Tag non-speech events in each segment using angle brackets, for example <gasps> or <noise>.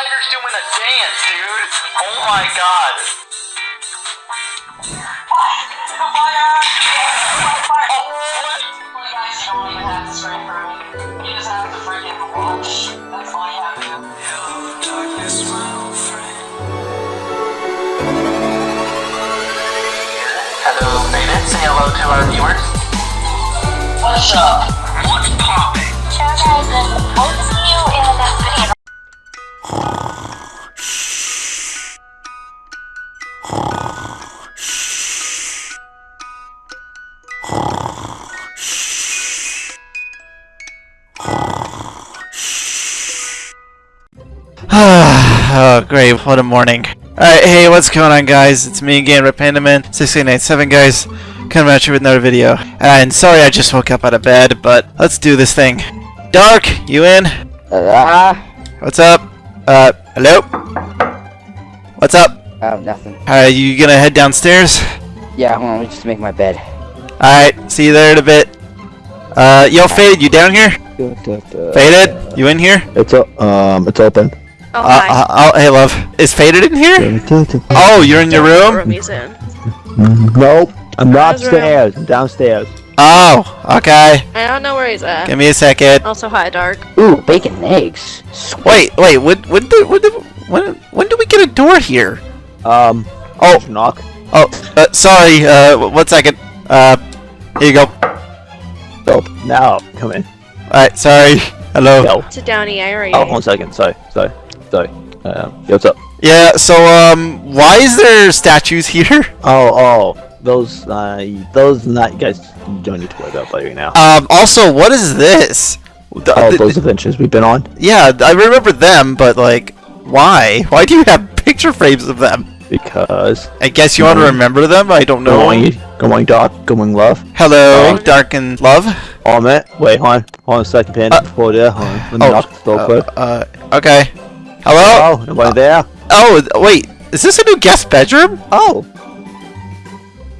spider's doing a dance, dude. Oh my god. Oh, what? Hello, Faded. Say hello to our viewers. What's up? What's poppin'? So guys, great. What a morning. Alright, hey, what's going on, guys? It's me again, RedPandaman6897, guys. Coming at you with another video. And sorry I just woke up out of bed, but let's do this thing. Dark, you in? Ah, What's up? Uh, hello? What's up? oh, nothing. Are you gonna head downstairs? Yeah, hold on, let me just make my bed. Alright, see you there in a bit. Uh, yo, Fade, you down here? Faded, you in here? It's o- um, it's open. Oh, Uh, hi. uh, oh, hey, love. Is Faded in here? Oh, you're in your What room? he's in. Nope, I'm not upstairs. I'm downstairs. Oh, okay. I don't know where he's at. Give me a second. Also, hi, Dark. Ooh, bacon and eggs. Sweet. Wait, wait, when, when, did, when, did, when, when did we get a door here? Um, Oh, knock. oh, uh, sorry, uh, one second. Uh, here you go. Oh, now come in. Alright, sorry. Hello. Yo. Sit down, EA. Oh, one second. Sorry, sorry, Um, yo, what's up? Yeah, so, um, why is there statues here? <laughs> Oh, oh, those, uh, those not you guys don't need to worry about right now. Um, also, what is this? The- Oh, the- those adventures we've been on yeah, I remember them, but, like, why? Why do you have <laughs> picture frames of them? because I guess you want to remember them? I don't know. morning, Doc. Good morning, love. Hello, Oh. Dark and Love. Oh, man. Wait, hold on, hold on a second, Panda. Uh, before there, hold on. Let me oh, knock the door Uh, uh, okay. Hello? Oh, nobody there? Oh, wait. Is this a new guest bedroom? Oh,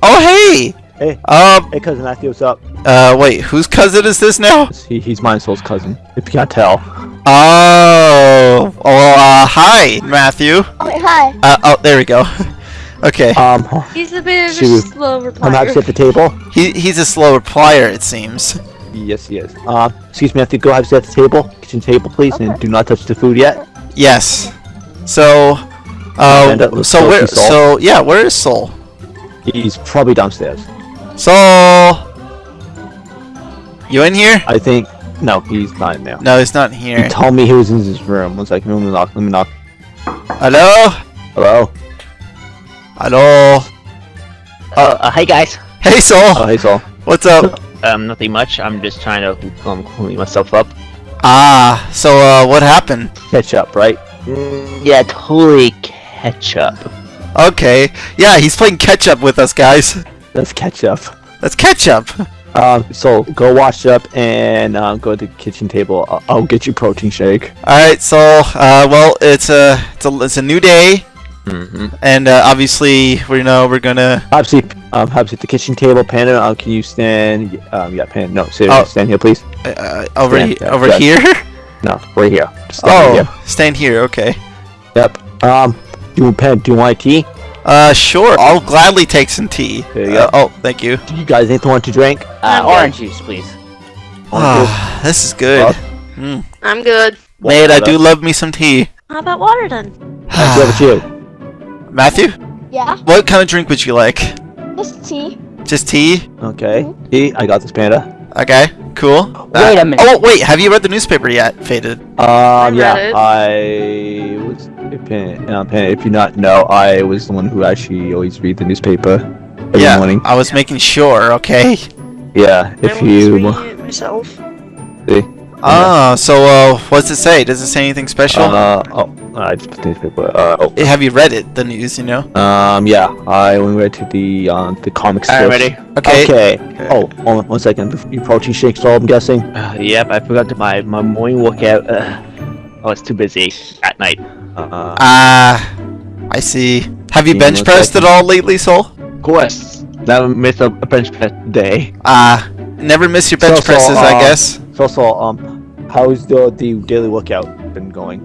Oh, hey. Hey. Um. hey, cousin Matthew, what's up? Uh. Wait. Whose cousin is this now? He, he's mine, soul's cousin. If you can't tell. Oh. Oh. Uh. Hi, Matthew. Oh, wait, hi. Uh. Oh. There we go. <laughs> okay. Um, He's a bit of She a was- slow I'm happy replier. to at the table. He. He's a slow replier, it seems. Yes, he is. Uh, excuse me, I have to go have a seat at the table, kitchen table, please, and do not touch the food yet. Yes. So. And, Uh. So where? Soul. So yeah. Where is Soul? He's probably downstairs. Soul. You in here? I think. No, he's not in there. No, he's not here. He here. told me he was in his room. One second, let me knock. Let me knock. Hello. Hello. Hello. Uh, uh, hey guys. Hey, Soul. Oh, hey, Saul. What's up? Um, nothing much. I'm just trying to um clean myself up. Ah. So uh. What happened? Catch up, right? Mm, yeah, totally ketchup. Okay. Yeah, he's playing catch up with us, guys. Let's catch up. Let's catch up. Um, so go wash up and um, go to the kitchen table. I'll, I'll get you protein shake. All right. So, uh, well, it's a it's a it's a new day, Mm-hmm. and uh, obviously we know we're gonna. Obviously, um, obviously at the kitchen table. Panda, uh, can you stand? Um, yeah, Panda. No, seriously, Oh. stand here, please. Uh, over Yeah, he- over yeah. here. <laughs> No, right here. Just stand right here. Oh, stand here. Okay. Yep. Um, do you pen? Do you want tea? Uh, sure. I'll gladly take some tea. There you Uh, go. oh, thank you. Do you guys anything want to drink? Uh, I'm orange juice, please. Ah, this is good. Mm. I'm good. Mate, I do love me some tea. How about water then? How about you? Matthew, Yeah, what kind of drink would you like? just tea. Just tea? Okay. Tea. I got this, Panda. Okay, cool. Wait Uh, a minute. Oh, wait, have you read the newspaper yet, Faded? Um, yeah, read it. I was. If, Panda, Panda, if you not know, I was the one who actually always read the newspaper every yeah, morning. I was making sure, okay? Yeah, if was you. reading it myself. See? Ah, so, uh, what's it say? Does it say anything special? Uh, oh, I just put the newspaper. Uh, oh. Have you read it, the news, you know? Um, yeah, I went right to the um the comic Alright, strips. ready? Okay. Okay. Oh, hold on one second. Your protein shakes, all I'm guessing. Uh, yep, I forgot to my my morning workout. Uh, oh, it's too busy at night. Uh, Ah, I see. Have you bench one pressed at all lately, Soul? Of course, never miss a, a bench press day. Ah, never miss your bench So, so, presses, I uh, guess. so, so, um, how's the the daily workout been going?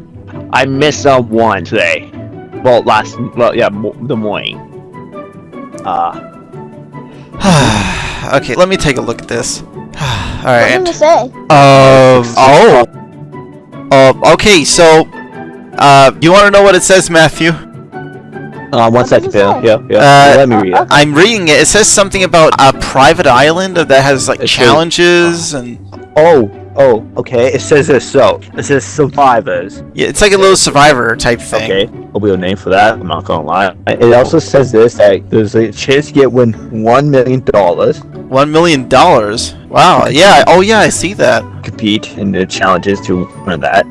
I missed um one today. Well, last well yeah mo- the morning. Uh, <sighs> okay, let me take a look at this. <sighs> All right. What Alright. does it say? Um. Oh. Uh, okay, so. Uh, you want to know what it says, Matthew? Uh, one second, does it Bill. Yeah, yeah. Uh, Let me read it. I'm reading it. It says something about a private island that has like It says- challenges and Oh, oh, okay. It says this. So it says survivors. yeah, it's like a little survivor type thing. Okay, will be a name for that. I'm not gonna lie. It also says this that there's a chance to get win one million dollars. One million dollars. Wow. Yeah. Oh yeah, I see that. Compete in the challenges to win that.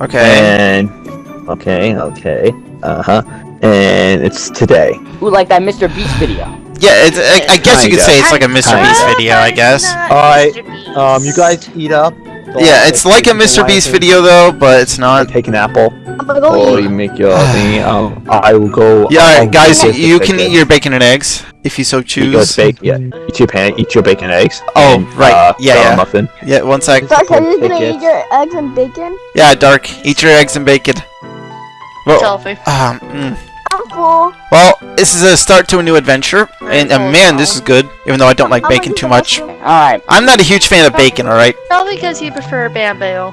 Okay. And okay, okay, uh huh. And it's today. Ooh, like that Mr. Beast video. Yeah. It's, I, I guess you could say it's like a Mr. Kinda. Beast video. I guess. Alright, Um, you guys eat up. Yeah, it's like a Mr. Beast video though, but it's not. take an apple, I'm gonna go or eat. you make your thing. <sighs> Um, I will go. Yeah, I'll alright, guys, go you can bacon. eat your bacon and eggs if you so Eat your choose. bacon. Yeah, eat your pan. Eat your bacon and eggs. Oh, and, right. Uh, Yeah, yeah. Muffin. Yeah, one sec. Dark, are you gonna eat your eggs and bacon? Yeah, Dark, eat your eggs and bacon. Well, Selfie. um, mm. I'm well, this is a start to a new adventure, and uh, man, this is good. Even though I don't like I'm bacon too much. Alright, I'm not a huge fan of bacon. All right. Probably because you prefer bamboo.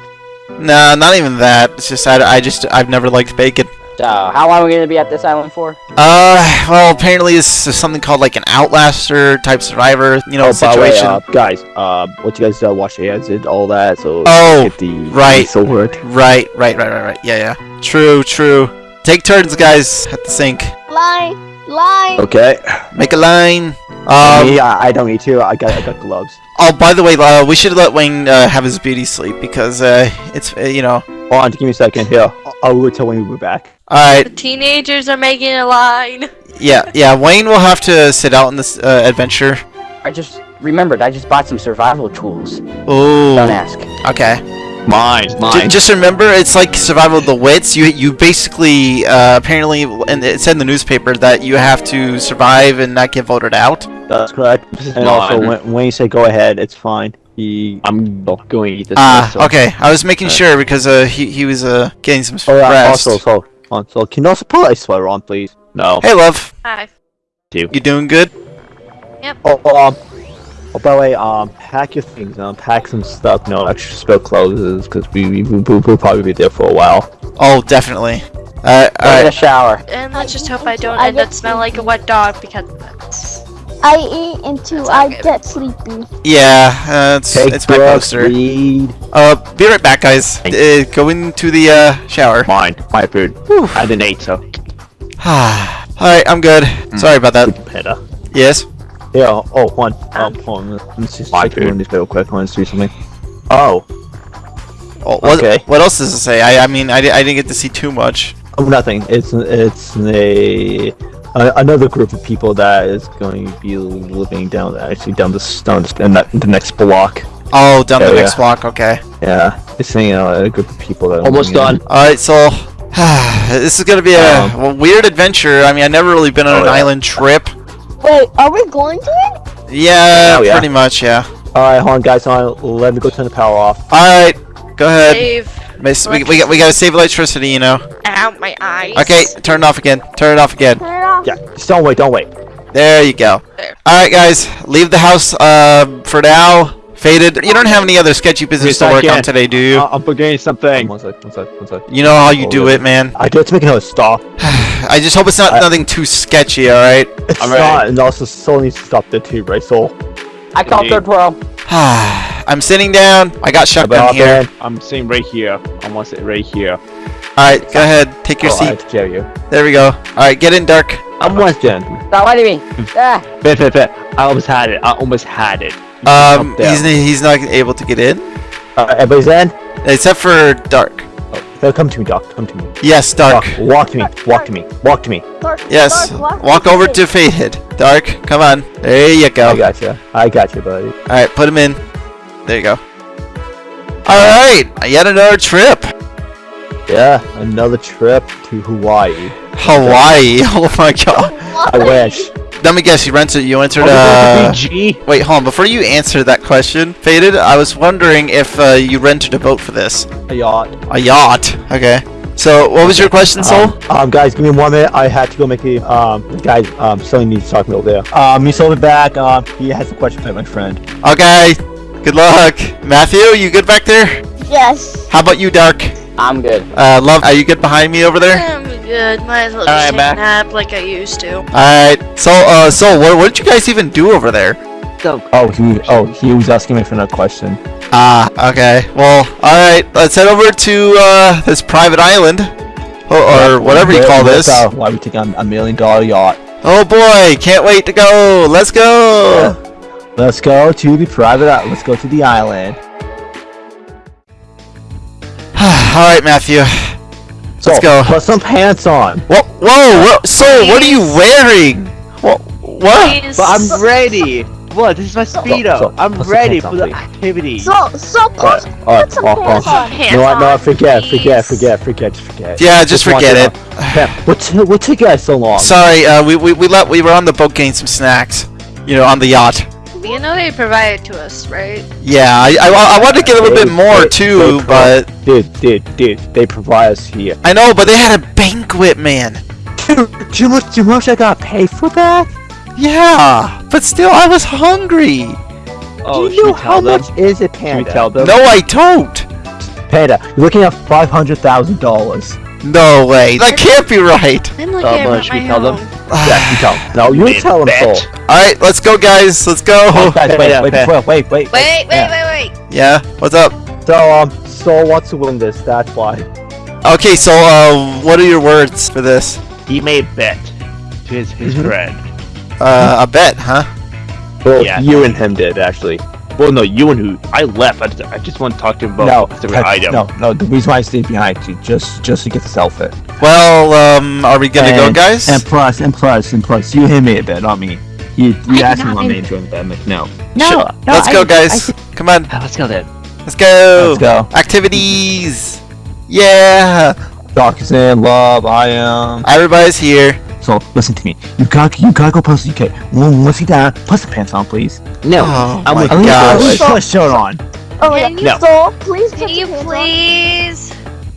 Nah, not even that. It's just I, I just I've never liked bacon. so how long are we gonna be at this island for? Uh, well, apparently this is something called like an Outlaster type survivor, you know, oh, by the way, situation. uh, guys, uh, what you guys uh, wash your hands and all that, so Oh, get the right. <laughs> sword. Right, right, right, right, right. Yeah, yeah. True, true. Take turns, guys, at the sink. Line, line. Okay. Make a line. Me, Um. I, I don't need to. I got I got gloves. Oh, by the way, uh, we should let Wayne uh, have his beauty sleep because uh, it's uh, you know. Hold on, give me a second. Here, I will tell when we're back. All right. The teenagers are making a line. <laughs> Yeah, yeah. Wayne will have to sit out in this uh, adventure. I just remembered, I just bought some survival tools. Don't ask. Okay. Mine, J- just remember, it's like survival of the wits. You you basically uh, apparently, and it said in the newspaper that you have to survive and not get voted out. That's correct. And also, when, when you say go ahead, it's fine. He. I'm going to eat this. Ah, so- okay. I was making Uh, sure because uh, he he was uh getting some Oh, yeah, rest. also, so, on, so can you also put a sweater on, please? No. Hey, love. Hi. You doing good? Yep. Oh, um. Oh, by the way, um, pack your things. Um, pack some stuff. No extra spill clothes, because we, we, we we'll probably be there for a while. Oh, definitely. Uh, Go get a alright. shower. And let's just hope I don't I end up smelling like a wet dog because that's. I eat until That's I good. get sleepy. Yeah, uh, it's Take it's my poster. read. Uh, be right back, guys. Uh, go into the uh shower. Mine. My food. Whew. I didn't eat, so. <sighs> Alright, I'm good. Sorry about that. Better. Yes. Yeah. Oh, one. Um, hold on. Let's just My check food. one real quick. I want to see something. Oh, Oh, what, Okay. what else does it say? I I mean I, di- I didn't get to see too much. oh, nothing. It's it's a, a another group of people that is going to be living down actually down this down this, in that the next block. Oh, down the Oh, next block. Okay. Yeah, it's saying uh, a group of people that are Almost in- done. All right, so <sighs> this is gonna be a, Um, weird adventure. I mean, I've never really been on Oh, an yeah. island trip. Wait, are we going to it? Yeah, yeah. pretty much. Yeah. All right, hold on, guys. Hold on. Let me go turn the power off. All right, go ahead. Save. Miss, we, we, got, we gotta save electricity, you know. Out my eyes. Okay, turn it off again. Turn it off again. Turn it off. Yeah, just don't wait. Don't wait. There you go. Alright, guys, leave the house uh, for now. Faded. You don't have any other sketchy business Yes, to work on today, do you? I'm forgetting something. One sec. One sec. One sec. You know how you Oh, do really? it, man. I do have to make another stop. <sighs> I just hope it's not I- nothing too sketchy, alright? It's I'm not, ready. and also Soul needs to stop there too, right? Soul. I call Indeed. third pro. <sighs> I'm sitting down. I got shotgun About here. that. I'm sitting right here. I want to sit right here. Alright, go ahead. Take your Oh, I seat. have to carry you. There we go. Alright, get in, Dark. I'm Weston. Stop fighting me. Ah, Bet, bet, bet. I almost had it. I almost had it. Um, he's, he's not able to get in. Uh, everybody's in? Except for Dark. Oh, come to me, Doc. Come to me. Yes, Dark. Walk, walk to me. Walk to me. Walk to me. Dark, Yes. Dark, Walk over to Faded. Dark, come on. There you go. I got you. I got you, buddy. Alright, put him in. There you go. Alright, yet another trip. Yeah, another trip to Hawaii. Hawaii. <laughs> Oh my god. I wish. Let me guess, you rented you entered Are uh going? Wait, hold on, before you answer that question, Faded, I was wondering if uh, you rented a boat for this. A yacht. A yacht. Okay. So, what was your question, Soul? Um, um, guys, give me one minute. I had to go make the um, the guy um, Sully needs to talk to me over there. Um, he sold it back. Um, he has a question for my friend. Okay. Good luck. Matthew, you good back there? Yes. How about you, Dark? I'm good. Uh, Love, are you good behind me over there? I'm good. Might as well Alright, just take a nap like I used to. Alright. So, uh, Soul, what, what did you guys even do over there? Oh, he oh he was asking me for another question. Ah, okay. Well, alright. Let's head over to, uh, this private island. Or, or whatever you call this. uh, why we take on a million dollar yacht? Oh boy, can't wait to go. Let's go. Let's go to the private. i- Let's go to the island. <sighs> alright, Matthew. So, Let's go. Put some pants on. Whoa, whoa, whoa. Soul, what are you wearing? What? What? Please. But I'm ready. What? This is my speedo. so- I'm ready for the activity. So, so put, Alright, alright, put some pants on. Hands You? No, on, forget, forget, please. forget, forget, just forget. Yeah, just forget it. Yeah, what, t- what took you guys so long? Sorry, uh, we, we, we let we were on the boat getting some snacks. You know, on the yacht. You know they provide it to us, right? Yeah, I, I, I wanted to get a little bit more they- too, they but pro- dude, dude, dude, they provide us here. I know, but they had a banquet, man. Dude, do you know much, do you know much I gotta pay for that? Yeah, but still, I was hungry. Oh, do you know how them? much is it, Should we Panda? tell them? No, I don't. Panda, you're looking at five hundred thousand dollars. No way. That can't be right. I'm looking Uh, at but should we my tell them? Own. Yeah, you tell. 'em. No, you Wait, tell him, bet. so. All right, let's go, guys. Let's go. <laughs> Guys, wait, Panda, wait, Panda. wait, wait, wait, Wait, wait, Yeah. wait, wait. Yeah. What's up? So, um, Soul wants to win this. That's why. Okay, so uh, what are your words for this? He made bet to his, his Mhm. friend. Uh, a bet, huh? Well, Yeah. you and him did actually. Well, no, you and who? I left. I just, I just want to talk to him about no, a specific item. no, no. The reason why I stayed behind you just just to get this outfit. Well, um, are we gonna go, guys? And plus, and plus, and plus, you and me made a bet, not me. You, you I asked me not on make- me to join the bet. I'm like, no. no, Shit. no. Let's I- go, I- guys. Come on. Ah, let's go then. Let's go. Let's go. Activities. Yeah. Doc is in love. I am. Everybody's here. So listen to me. You gotta, you gotta go post UK. One once you down, put some pants on, please. No, Oh I'm my with At least, at gosh. least put a shirt on. Oh, yeah. Can No. So, please put Can you some pants on. please?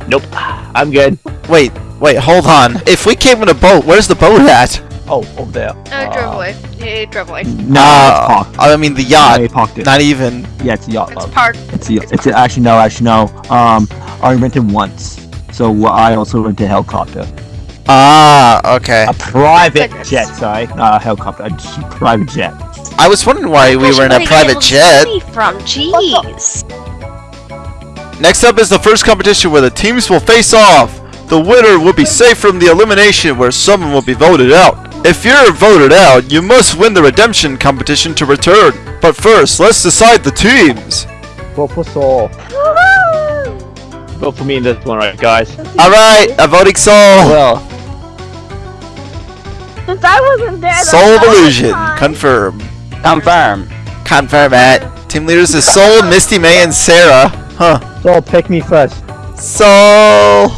Nope. I'm good. Wait, wait, hold on. <laughs> If we came in a boat, where's the boat at? Oh, over there. No, he drove away. He drove away. No, Uh, it's parked. I mean the yacht. he parked it. Not even. Yeah, it's a yacht. It's love. parked. It's a, it's a, actually no, actually no. Um, I rented once, so I also rented a helicopter, Ah, okay. a private Goodness. jet. Sorry, not a helicopter, a private jet. I was wondering why we were in a private jet. From jeez. Next up is the first competition where the teams will face off. The winner will be safe from the elimination where someone will be voted out. If you're voted out, you must win the redemption competition to return. But first, let's decide the teams. Vote for Soul. Vote for me in this one, right, guys? Alright, a voting soul. Well, Since I wasn't there, Soul of Illusion. Confirm. Confirm. Confirm it. Team leaders is Soul, Misty May, and Sarah. Huh. Soul, pick me first. Soul.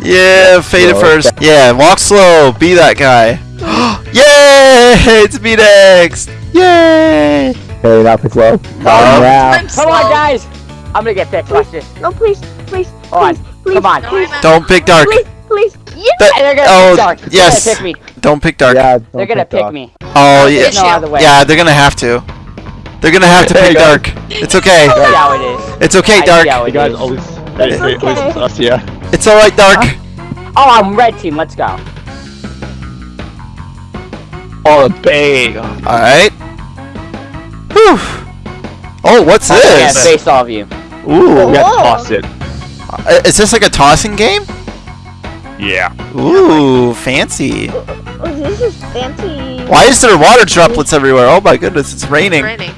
Yeah, faded Slow. first. Yeah, walk slow. Be that guy. <gasps> Yay! It's me next. Yay! Hey, that was low. Um, Come on, guys. I'm gonna get picked. Watch this. No, please, please, Hold on. please, please, Come on. Please, Don't pick dark. please, please. Yeah. That- They're gonna oh, pick dark. yes. They're gonna pick me. Don't pick dark. Yeah, They're gonna pick me. Oh yeah. No other way. Yeah, they're gonna have to. They're gonna have to pick dark. It's okay. I how it is. It's okay, dark. how it guys is. always, It's okay. us, yeah. It's alright, dark. Oh, I'm red team. Let's go. Oh, the bang. Alright. Whew. Oh, what's I'm this? face all of you. Ooh. We gotta toss it. Uh, Is this like a tossing game? Yeah. Ooh, fancy. Oh, this is fancy. Why is there water droplets everywhere? Oh my goodness, it's raining. Raining.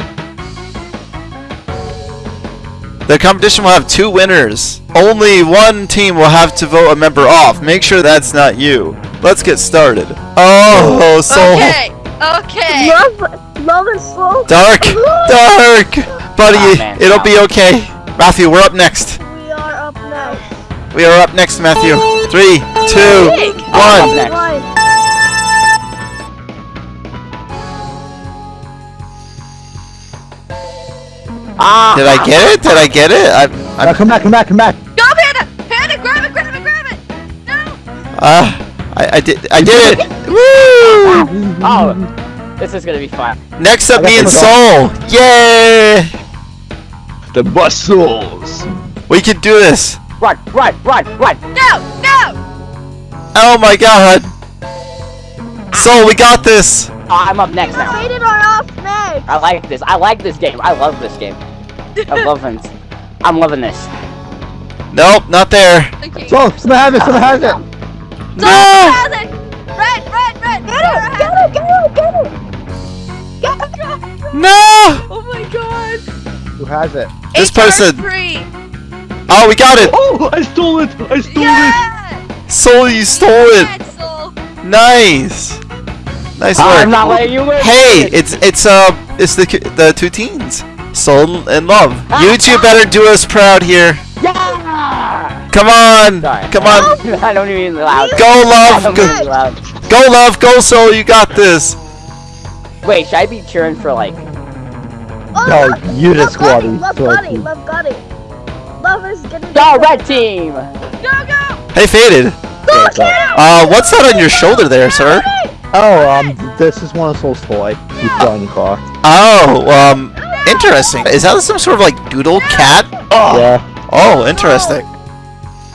The competition will have two winners. Only one team will have to vote a member off. Make sure that's not you. Let's get started. Oh, so Okay. Okay. Love, love and slow. dark, dark, buddy. Ah, man, it'll no. be okay. Matthew, we're up next. We are up next. We are up next, Matthew. Three, two, Big. I'm one. next. Ah. Did I get it? Did I get it? I, Now I, come back, come back, come back. Go, Panda! Panda, grab it, grab it, grab it! No! Ah, Uh, I, I did I did it! Woo! Oh, this is gonna be fun. Next up, I got me and Soul! Yay! The muscles. We can do this! Run, run, run, run! No, no! Oh my god! Soul, we got this! Oh, I'm up next now. Faded are off next. I like this. I like this game. I love this game. I'm <laughs> loving this. I'm loving this. Nope, not there. Okay. So, someone has it, someone has it! No! Has it! Red, red, red! Get it, get it, get it, get it. Get it, get it. No! Oh my god! Who has it? This HR person- Free. Oh, we got it! Oh, I stole it. I stole it. Yeah! Soul, you stole it! Pretzel. Nice! Nice I'm not letting you win. Hey, it's it's uh it's the the two teens, Soul and Love. You two better do us proud here. Yeah! Come on, Sorry. come on, <laughs> I don't even loud. go Love, go, even loud. go Love, go Soul. You got this. Wait, should I be cheering for like? Oh, No, love- you the love got it, squatty. Love So got it, you- love got it. Love is getting Go red team! Go, go! Hey, faded. Uh, what's that on your shoulder there, sir? Oh, um, this is one of Soul's toy. You put on your car. Oh, um, interesting. Is that some sort of like doodle cat? Oh, Yeah. oh, interesting.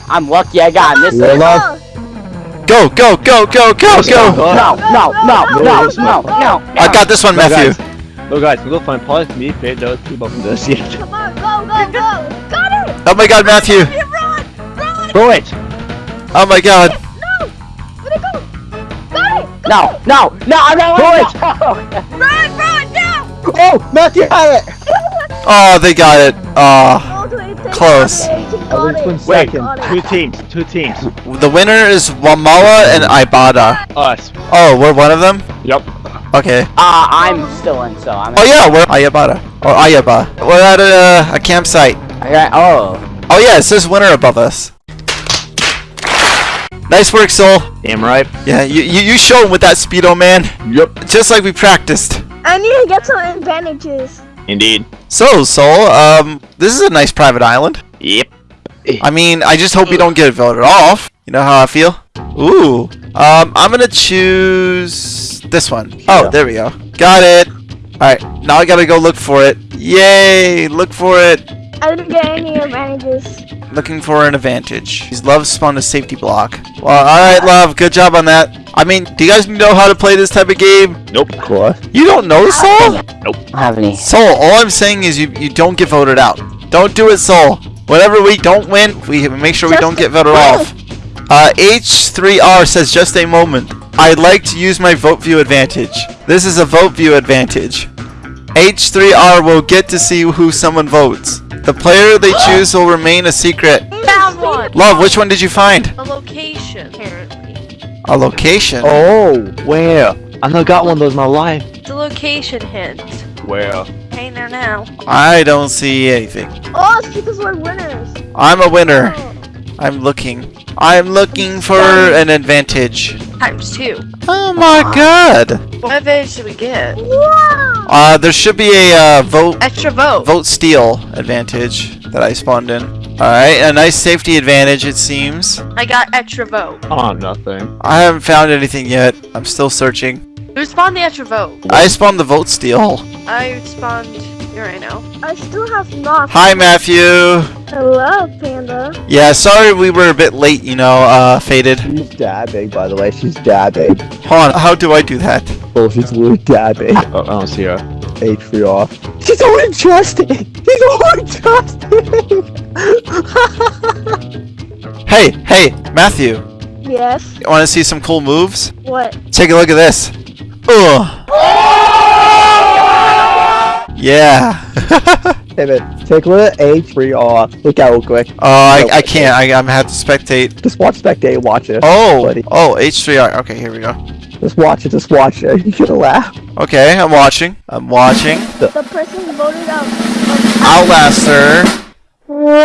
I'm lucky I got in this. Yeah, one. love. Go, go, go, go, go, go. No, no, no, no, no, no. I got this one, No, Matthew. guys. No, guys, we'll go find Paul, me, Fade, those two both from this. Yeah. Come on, go, go, go. Got it. Oh my God, Matthew. You run! Run! Throw it. Oh my God. No. Where'd it go? Got it. No, no, no, I'm not Throw letting it. go. Run, run, now! Oh, Matthew had it! Oh, they got it. Oh. All the way to- Close. Okay, he At got least it. Wait, two teams, two teams. The winner is Wamala and Ibada. Us. Oh, we're one of them? Yep. Okay. Uh, I'm still in, so I'm. Oh yeah, we're Ayabada. Or Ayaba. We're at a, a campsite. Okay, oh. Oh yeah, it says winner above us. Nice work, Soul. Damn right. Yeah, you, you, you showed him with that speedo, man. Yep. Just like we practiced. I need to get some advantages. Indeed. So, Soul, um, this is a nice private island. Yep. I mean, I just hope you don't get voted off. You know how I feel? Ooh. Um, I'm gonna choose this one. Oh, Yeah. there we go. Got it. Alright, now I gotta go look for it. Yay! Look for it. I didn't get any advantages. Looking for an advantage. He's Love spawned a safety block. Well, alright, Love. Good job on that. I mean, do you guys know how to play this type of game? Nope. Of course. You don't know, Soul? I don't have any. Soul, all I'm saying is you, you don't get voted out. Don't do it, Soul. Whatever we don't win, we make sure we don't get a voted off. Uh, H3R says just a moment. I'd like to use my vote view advantage. This is a vote view advantage. H3R will get to see who someone votes. The player they choose will remain a secret. Found one! Love, which one did you find? A location, apparently. A location. Oh, where? I never got one of those in my life. The location hint. Where? Hang there now. I don't see anything. Oh, it's because we're winners. I'm a oh. winner. Oh. I'm looking. I'm looking for an advantage. Times two. Oh my god. What advantage did we get? Wow. Uh, there should be a uh, vote Extra vote. vote steal advantage that I spawned in. Alright, a nice safety advantage it seems. I got extra vote. Oh, nothing. I haven't found anything yet. I'm still searching. Who spawned the extra vote? I spawned the vote steal. I spawned. Here I know. I still have not. Hi Matthew. Hello, Panda. Yeah, sorry we were a bit late, you know, uh, faded. She's dabbing, by the way. She's dabbing. Hold on, how do I do that? Oh, she's literally dabbing. <laughs> Oh, I don't see her. H3 off. She's so interesting! She's so interesting! <laughs> Hey, hey, Matthew. Yes. You wanna see some cool moves? What? Take a look at this. Ugh. Yeah. <laughs> hey man, take a look at H3 off. Look out real quick. Oh, I, I can't. I, I'm have to spectate. Just watch Spectate, watch it. Oh, buddy. oh, H3R. Okay, here we go. Just watch it, just watch it. <laughs> You're gonna laugh. Okay, I'm watching. I'm watching. The person voted out. Outlaster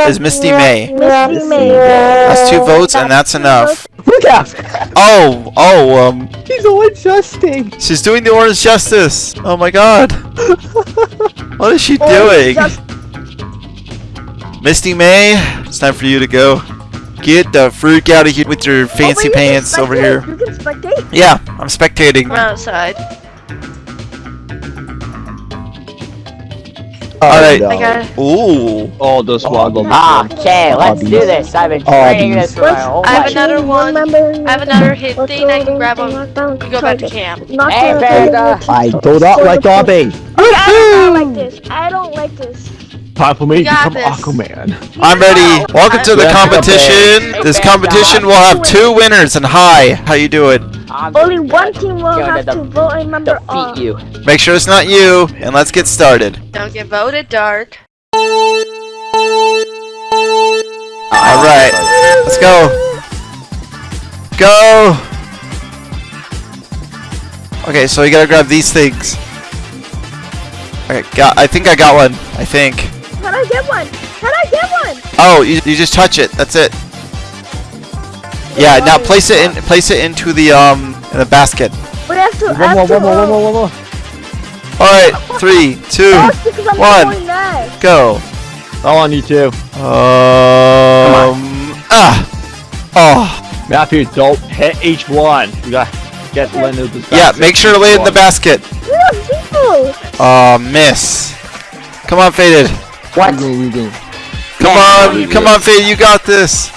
is Misty May. Misty May. That's two votes, and that's enough. Look out! Oh, oh, um, She's so interesting! she's doing the orange justice. Oh my god. <laughs> What is she doing? Misty May, it's time for you to go. Get the freak out of here with your Oh, fancy pants over here. You can spectate. Yeah, I'm spectating. I'm outside. Alright. no. Ooh. Oh, those swaggle. Ah, okay, let's do this. I've been Obvious. training this for my whole I have another one. I have another hit thing I can grab on. You go back to camp. Not Hey, the- Vega. I do not like Dobby. I don't like this. I don't like this. Time for me to become this. Aquaman. I'm ready. Welcome to the Yeah. competition. This competition will have two winners. And hi, how you doing? Only one team will have to vote a member defeat you. Make sure it's not you, and let's get started. Don't get voted dark. All right, let's go. Go. Okay, so you gotta grab these things. Okay, got. I think I got one. I think. Can I get one? Can I get one? Oh, you, you just touch it. That's it. Yeah. Now place it in. Place it into the um in the basket. We have to. One more, have to, one more, one more, one more. All right. Three, two, That's because I'm one. go. All on you too. Um. Ah. Oh. Matthew, don't hit each one. We got get Lynn into this Yeah. Make sure to lay it in the basket. Look, people. Oh, miss. Come on, faded. What? Come on, come on, Fade, you got this.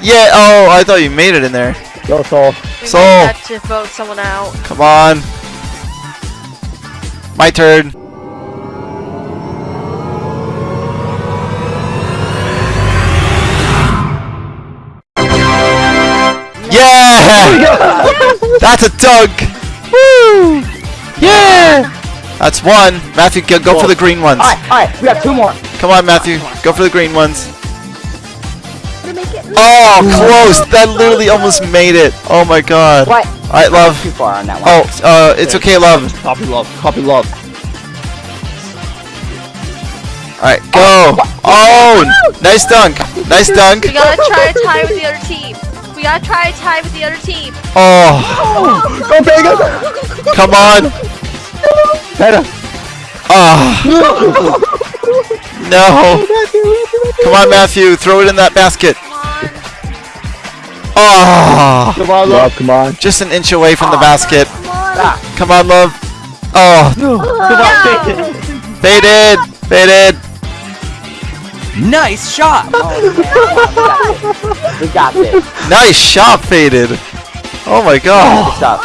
Yeah, oh, I thought you made it in there. Go, Soul. We So- might have to vote someone out. Come on. My turn. Yeah! <laughs> That's a dunk! Woo! Yeah! That's one. Matthew, go, go for the green ones. Alright, alright, we got two more. Come on, Matthew. Go for the green ones. To make it. Oh, close! That literally almost made it. Oh my god. What? Alright, love. Too far on that one. Oh, uh, it's okay, love. Copy love. Copy love. Alright, go. Oh, nice dunk. Nice dunk. We gotta try to tie with the other team. We gotta try to tie with the other team. Oh, Go, Vega! come on. Better. Ah. No. Come on, Matthew. Throw it in that basket. Oh, Come on, love. Love, come on. just an inch away from the ah. basket. Come on. Ah. Come on, love. Oh, Come on, take it. faded. Faded. Nice shot! We got this. Nice shot, faded. Oh my god. Good stuff.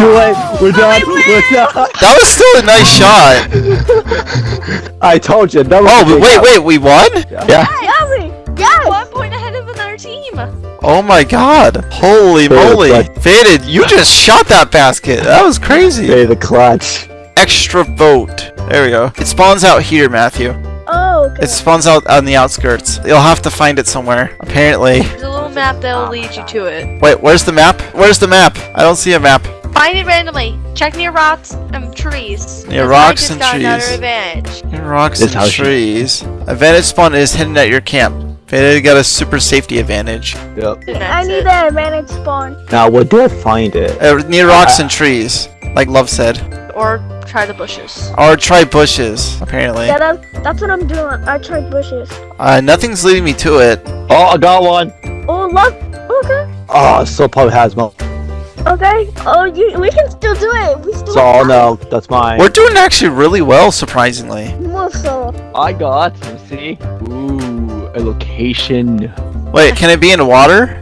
Too late. We're done. We're done. That was still a nice shot. <laughs> I told you. That was Oh, a wait, wait, we won? Yeah. Yummy. Yes. One point ahead of another team. Oh my god. Holy Faded, moly. like- Faded, you just shot that basket. That was crazy. Hey, the clutch. Extra vote. There we go. It spawns out here, Matthew. Oh, okay. It spawns out on the outskirts. You'll have to find it somewhere, apparently. There's a little map that'll lead you to it. Wait, where's the map? Where's the map? I don't see a map. Find it randomly. Check near rocks and trees. Near rocks and trees. Another advantage. Rocks This and house you- trees. Advantage spawn is hidden at your camp. Faded got a super safety advantage. Yep. I need it. the advantage spawn. Now, where do I find it? Uh, near rocks and trees, like Love said. Or try the bushes. Or try bushes, apparently. Yeah, that, that's what I'm doing. I tried bushes. Uh, nothing's leading me to it. Oh, I got one. Oh, look. Okay. Oh, still probably has mo. Okay. Oh, you. We can still do it. We still. So, oh no, that's mine. We're doing actually really well, surprisingly. Move so. I got. Let's see. Ooh, a location. Wait, can it be in water?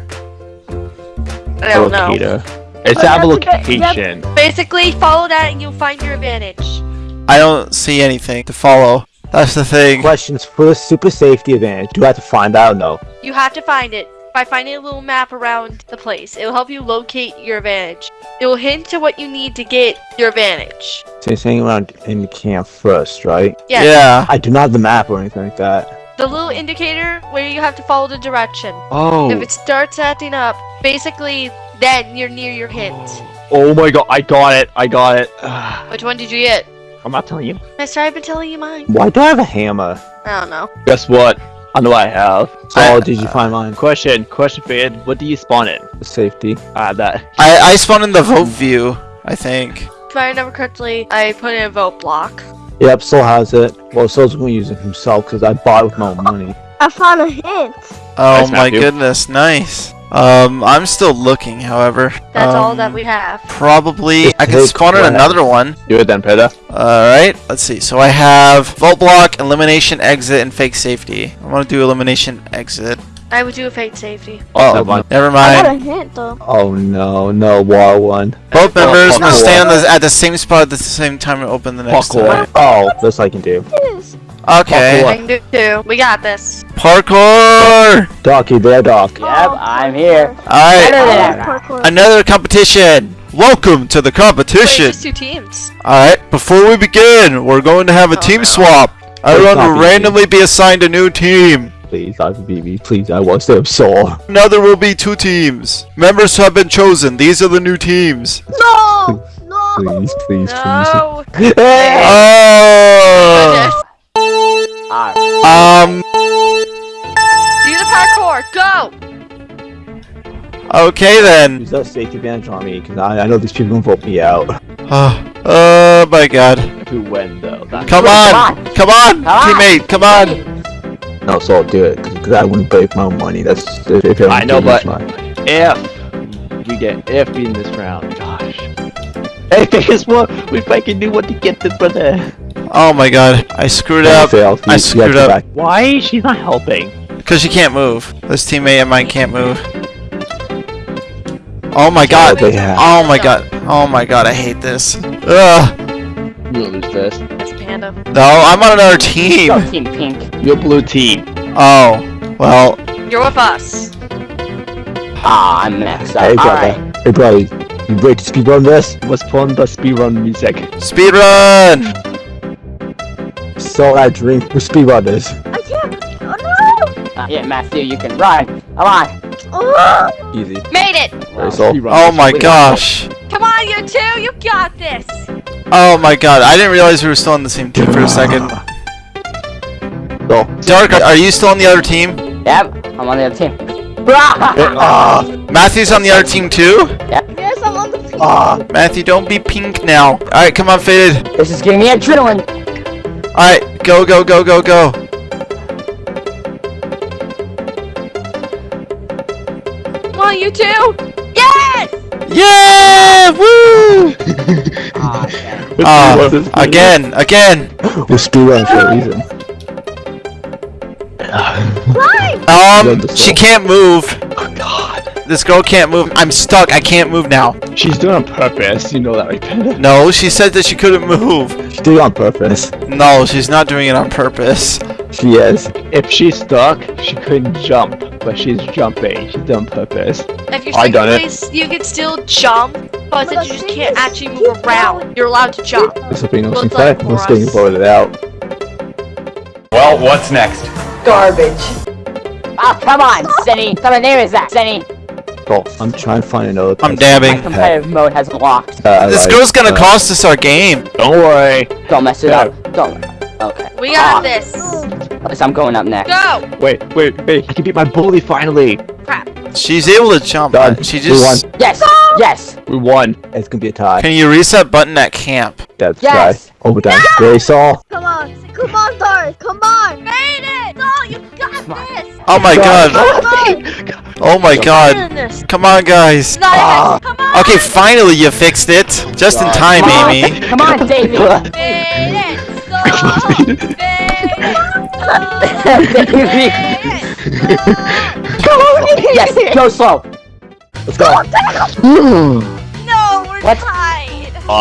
I don't know. It's have a you have to get- you have- location. Basically, follow that and you'll find your advantage. I don't see anything to follow. That's the thing. Questions for the super safety advantage. Do I have to find out? No. You have to find it by finding a little map around the place. It will help you locate your advantage. It will hint to what you need to get your advantage. So you're saying around in the camp first, right? Yes. Yeah. I do not have the map or anything like that. The little indicator where you have to follow the direction. Oh. If it starts acting up, basically, then you're near your hint. Oh my god, I got it. I got it. <sighs> Which one did you get? I'm not telling you. Mister, I've been telling you mine. Why do I have a hammer? I don't know. Guess what? I know I have. So, I- did you find mine? Question, question, Fade. What do you spawn in? Safety. Ah, that. I, I spawned in the vote view, I think. If I remember correctly, I put in a vote block. Yep, Soul has it. Well, Soul's gonna use it himself because I bought it with my own money. I found a hint. Oh Nice, my Matthew. goodness, nice. Um, I'm still looking, however. That's all Um, that we have. Probably, I can Take spawn in another one. Do it then, Peter. Alright, let's see. So I have Vote Block, Elimination Exit, and Fake Safety. I want to do Elimination Exit. I would do a fake safety. Oh, one. never mind. I got mind. a hint though. Oh no, no wall one. Both members Parkour. must stay on the, at the same spot at the same time to open the next Parkour. Oh, this I can do. Yes. Okay. I can do two. We got this. Parkour! Docky, there, Doc. Yep, I'm oh, here. Alright, Better I than love ever. parkour. another competition! Welcome to the Wait, competition! just two teams. Alright, before we begin, we're going to have a Oh, team no. swap. Everyone will be randomly be assigned a new team. Please, I BB, please, I want to sore. Now there will be two teams. Members have been chosen. These are the new teams. <laughs> No! No! Please, please, No. please. Oh! Ah! Alright. Um, Do the parkour. Go. okay then. Use that safety advantage on me, because I, I know these people gonna vote me out. Oh, oh my god. If we win, though, that's Come on! on. Come on! Come on. Teammate, come on! No, so I'll do it, because I wouldn't break my money. That's if, if I know, but- my... if we get if in this round. Gosh. Hey, <laughs> guess what? We fucking knew what to get the brother. Oh my god. I screwed up. Fail, I you- you screwed up. back- Why? She's not helping. Because she can't move. This teammate of mine can't move. Oh my god. they have. Oh my god. Oh my god, I hate this. Ugh. We'll lose this. That's Panda. No, I'm on another team. Go Team Pink. Your blue team. Oh. Well, You're with us. Ah, I'm messed Hey, up. brother. Alright. Hey, brother. You ready to speed run this? Let's put on the speedrun music. speedrun! So that dream. We speed run this. I can't. Oh Uh, yeah, Matthew, you can run. Come on. Oh! Easy. Made it. Well, Oh my gosh. Come on, you two. You got this. Oh my god. I didn't realize we were still on the same team for a second. So. Dark, are you still on the other team? Yep, I'm on the other team. Ah! <laughs> Ah. Matthew's on the other team too? Yes, I'm on the team. Ah. Matthew, don't be pink now. Alright, come on, Faded. This is giving me adrenaline. Alright, go, go, go, go, go. Come on, you two. Yes. Yeah! Woo! <laughs> Ah, yeah. Uh, <laughs> again, again. We're still run for a reason. <laughs> Um, she can't move. Oh god. This girl can't move. I'm stuck. I can't move now. She's doing it on purpose. You know that, right, Panda? No, she said that she couldn't move. She did it on purpose. No, she's not doing it on purpose. She is. If she's stuck, she couldn't jump, but she's jumping. She's done on purpose. If you're I done in it. you can still jump, but But you just can't actually move around. going. You're allowed to jump. This will be no Looks some like. Let's get us. voted out. Well, what's next? Garbage. Ah, come on, Senny. Come on, there is that, Senny. Oh, I'm trying to find another. I'm person. dabbing. Competitive mode has locked. Uh, This like, girl's gonna uh, cost us our game. Don't worry. Don't mess it Yeah. up. Don't. Okay. We got Ah, this. at least I'm going up next. Go. Wait, wait, wait. I can beat my bully finally. Crap. She's able to jump. Done. but She We just. won. Yes. Yes. We won. It's gonna be a tie. Can you reset button at camp? That's Yes. guy. Overtime. They saw. Come on. Come on, Dark. Come on. Made it. No, you got Come on. this. Oh my god. <laughs> Come. Oh my god. Come on, guys. Ah. Come on. Okay, finally you fixed it. Just in time, Amy. Come on, Davey. <laughs> Made it. So. Made it. Davey. Made it. yes. Go slow. Let's go. No, we're What? tied.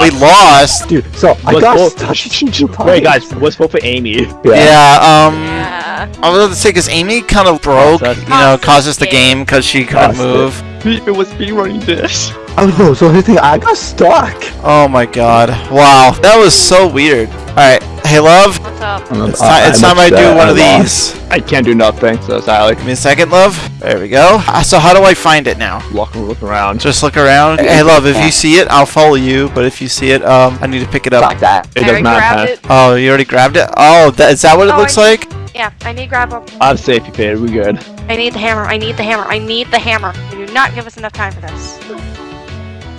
We lost. Dude, so I Let's got vote- stuck. Wait, guys. <laughs> Let's vote for Amy. Yeah, um. Yeah. I was about to say, because Amy kind of broke, Cost you know, Cost caused us us the the game because she couldn't move. <laughs> It was me running this. Oh no, so the thing I got stuck. Oh my god. Wow, that was so weird. Alright, hey love, What's up? it's, ti- it's time I do one of these. I can't do nothing, so Sally. Give me a second, love. There we go. Uh, So how do I find it now? Look, look around. Just look around. Hey love, if you see it, I'll follow you, but if you see it, um, I need to pick it up. Like that. It I does not grabbed have. Oh, you already grabbed it? Oh, that, is that what it Oh, looks I- like? Yeah, I need grab up. I'm safe, you paid. We good. I need the hammer. I need the hammer. I need the hammer. You do not give us enough time for this.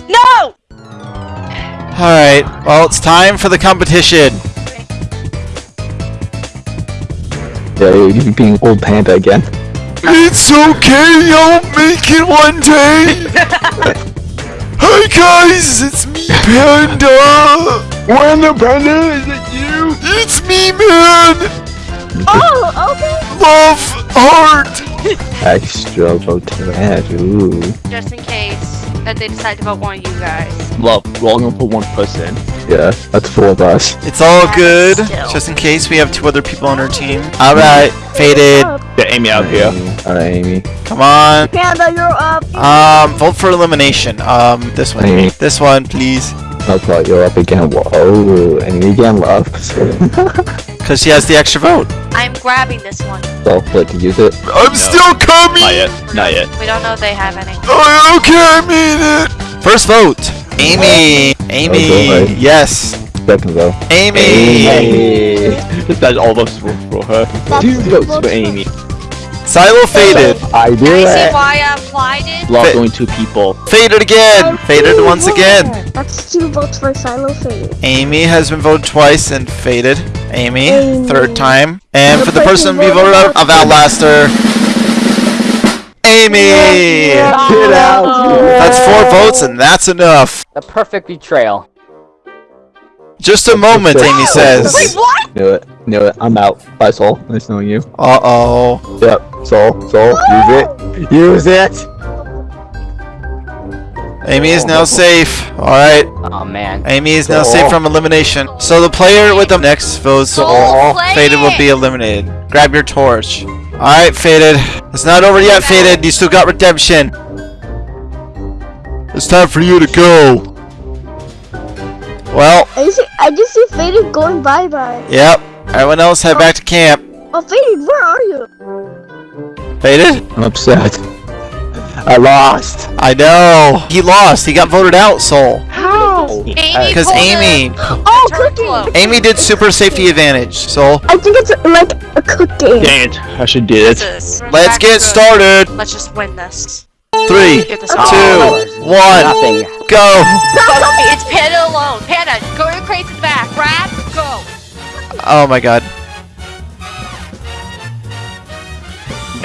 No! Alright, well, it's time for the competition. Yeah, you- you're being old panda again. It's okay, I'll make it one day. <laughs> Hi guys, it's me, Panda. When the panda is it you? It's me, man. Oh, okay. Love, heart. <laughs> Extra vote Ooh. Just in case that they decide to vote one of you guys. Love, we're all gonna put one person. Yeah, that's four of us. It's all good. Still. Just in case we have two other people on our team. All right, faded. Up. Get Amy out here. Alright, Amy. Come on. Panda, you're up. Um, vote for elimination. Um, this one. Amy. This one, please. Okay, you're up again. Whoa, Amy again, love. <laughs> Cause she has the extra vote. I'm grabbing this one. so, like, to use it. I'm still coming. Not yet. Not yet. We don't know if they have any. Oh, okay, I mean it. First vote. Amy. Amy. Oh, boy. yes. Second vote. Amy. Hey. That's all votes for, for her. That's Two votes votes for Amy. Silo faded. I do Now you see why I applied it? Love Fa- only two people. Faded again. Oh, faded once again. That's two votes for Silo Fade. Amy has been voted twice and faded. Amy, Amy. third time. And for the person we be voted out of Outlaster, Amy! Get out. That's four votes and that's enough. The perfect betrayal. Just a moment, Amy says. Wait, what? Knew it. Knew it. I'm out. Bye, Soul. Nice knowing you. Uh-oh. Yep. Soul. Soul. Use it. <gasps> Use it. Amy is now oh. safe. Alright. Oh man. Amy is now Oh. safe from elimination. So the player with the next vote, Soul, Faded will be eliminated. Grab your torch. Alright, Faded. It's not over yet, Faded. You still got redemption. It's time for you to go. Well, I see, I just see Faded going bye bye. yep. Everyone else head back to camp. Oh, Faded, where are you? Faded? I'm upset. I lost. I know. He lost. He got voted out, Soul. Oh, Amy Because Amy, Oh, turn cookie. close. Amy did super safety advantage. Soul, I think it's like a cookie. Dang it. I should do it. This let's get started. Let's just win this. Three, Get this two, over. one, Nothing. go. It's Panda alone. Panda, go to the crates in the back. Grab, go. Oh my god.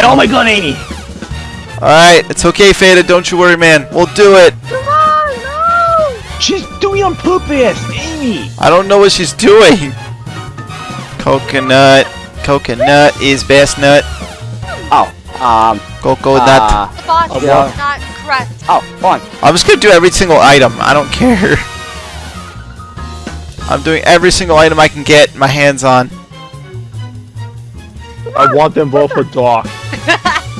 Oh my god, Amy! Alright, it's okay, Faded. Don't you worry, man. We'll do it. Come on, no! She's doing on purpose! Amy! I don't know what she's doing. Coconut. Coconut is best nut. Oh. Um. Coconut. Uh, boss yeah. not correct. oh. Fun. I'm just gonna do every single item. I don't care. I'm doing every single item I can get my hands on. I want them both for Doc. <laughs>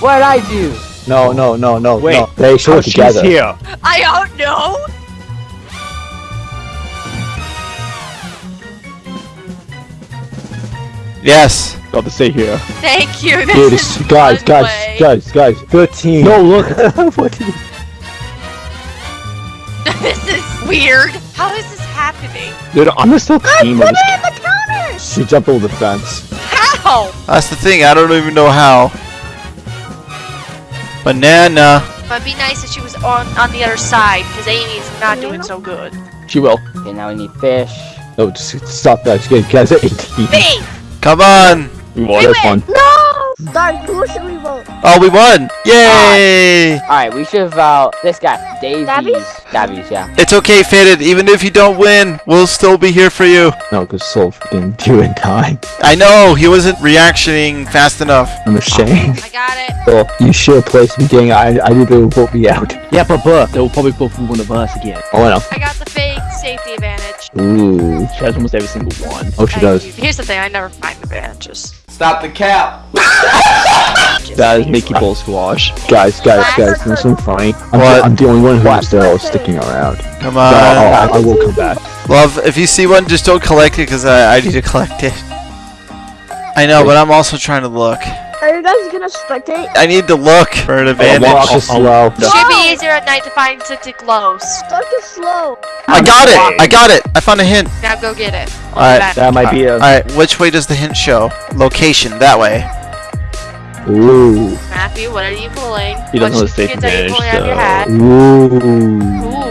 What did I do? No, no, no, no. Wait. no. They should Oh, work she's together. here. I don't know. Yes. Got to stay here. Thank you. This Dude, is guys, guys, way. guys, guys. Good team. No, look. <laughs> what do you- <laughs> this is weird. How is this happening? Dude, I'm the still team of Put this it in the counter! She jumped over the fence. How? That's the thing. I don't even know how. Banana. It'd be nice if she was on on the other side because Amy's not doing so good. She will. Okay, now we need fish. No, just stop that. You guys are 18. Hey, Come on. We won. We This one. No! Dark, who should we vote? Oh, we won. Yay. Alright, we should vote this guy. Davies. Davies? Davies, yeah. It's okay, Faded. Even if you don't win, we'll still be here for you. No, because Soul freaking do in time. I know. He wasn't reactioning fast enough. I'm ashamed. I got it. Soul, you should place me getting. I, I need to vote me out. Yeah, but but they will probably vote for one of us again. Oh, I know. I got the fake safety advantage. Ooh. She has almost every single one. Oh, she Thank does. Here's the thing. I never find the advantages. Stop the cap. <laughs> That is Mickey Bull Squash. Guys, guys, guys, there's something funny. I'm, What? The, I'm the only one What? who's still sticking around. Come No, on. Oh, I, I will come back. Love, if you see one, just don't collect it because I, I need to collect it. I know, but I'm also trying to look. Are you guys gonna spectate? I need to look for an oh, advantage. Walk is oh, oh, slow. It should be easier at night to find something close. Dark is slow. I got it! I got it! I found a hint. Now go get it. Alright. That might be a. Alright, which way does the hint show? Location, that way. Ooh. Matthew, what are you pulling? He doesn't what have a safe kids are advantage, pulling out of your so- Ooh. Ooh.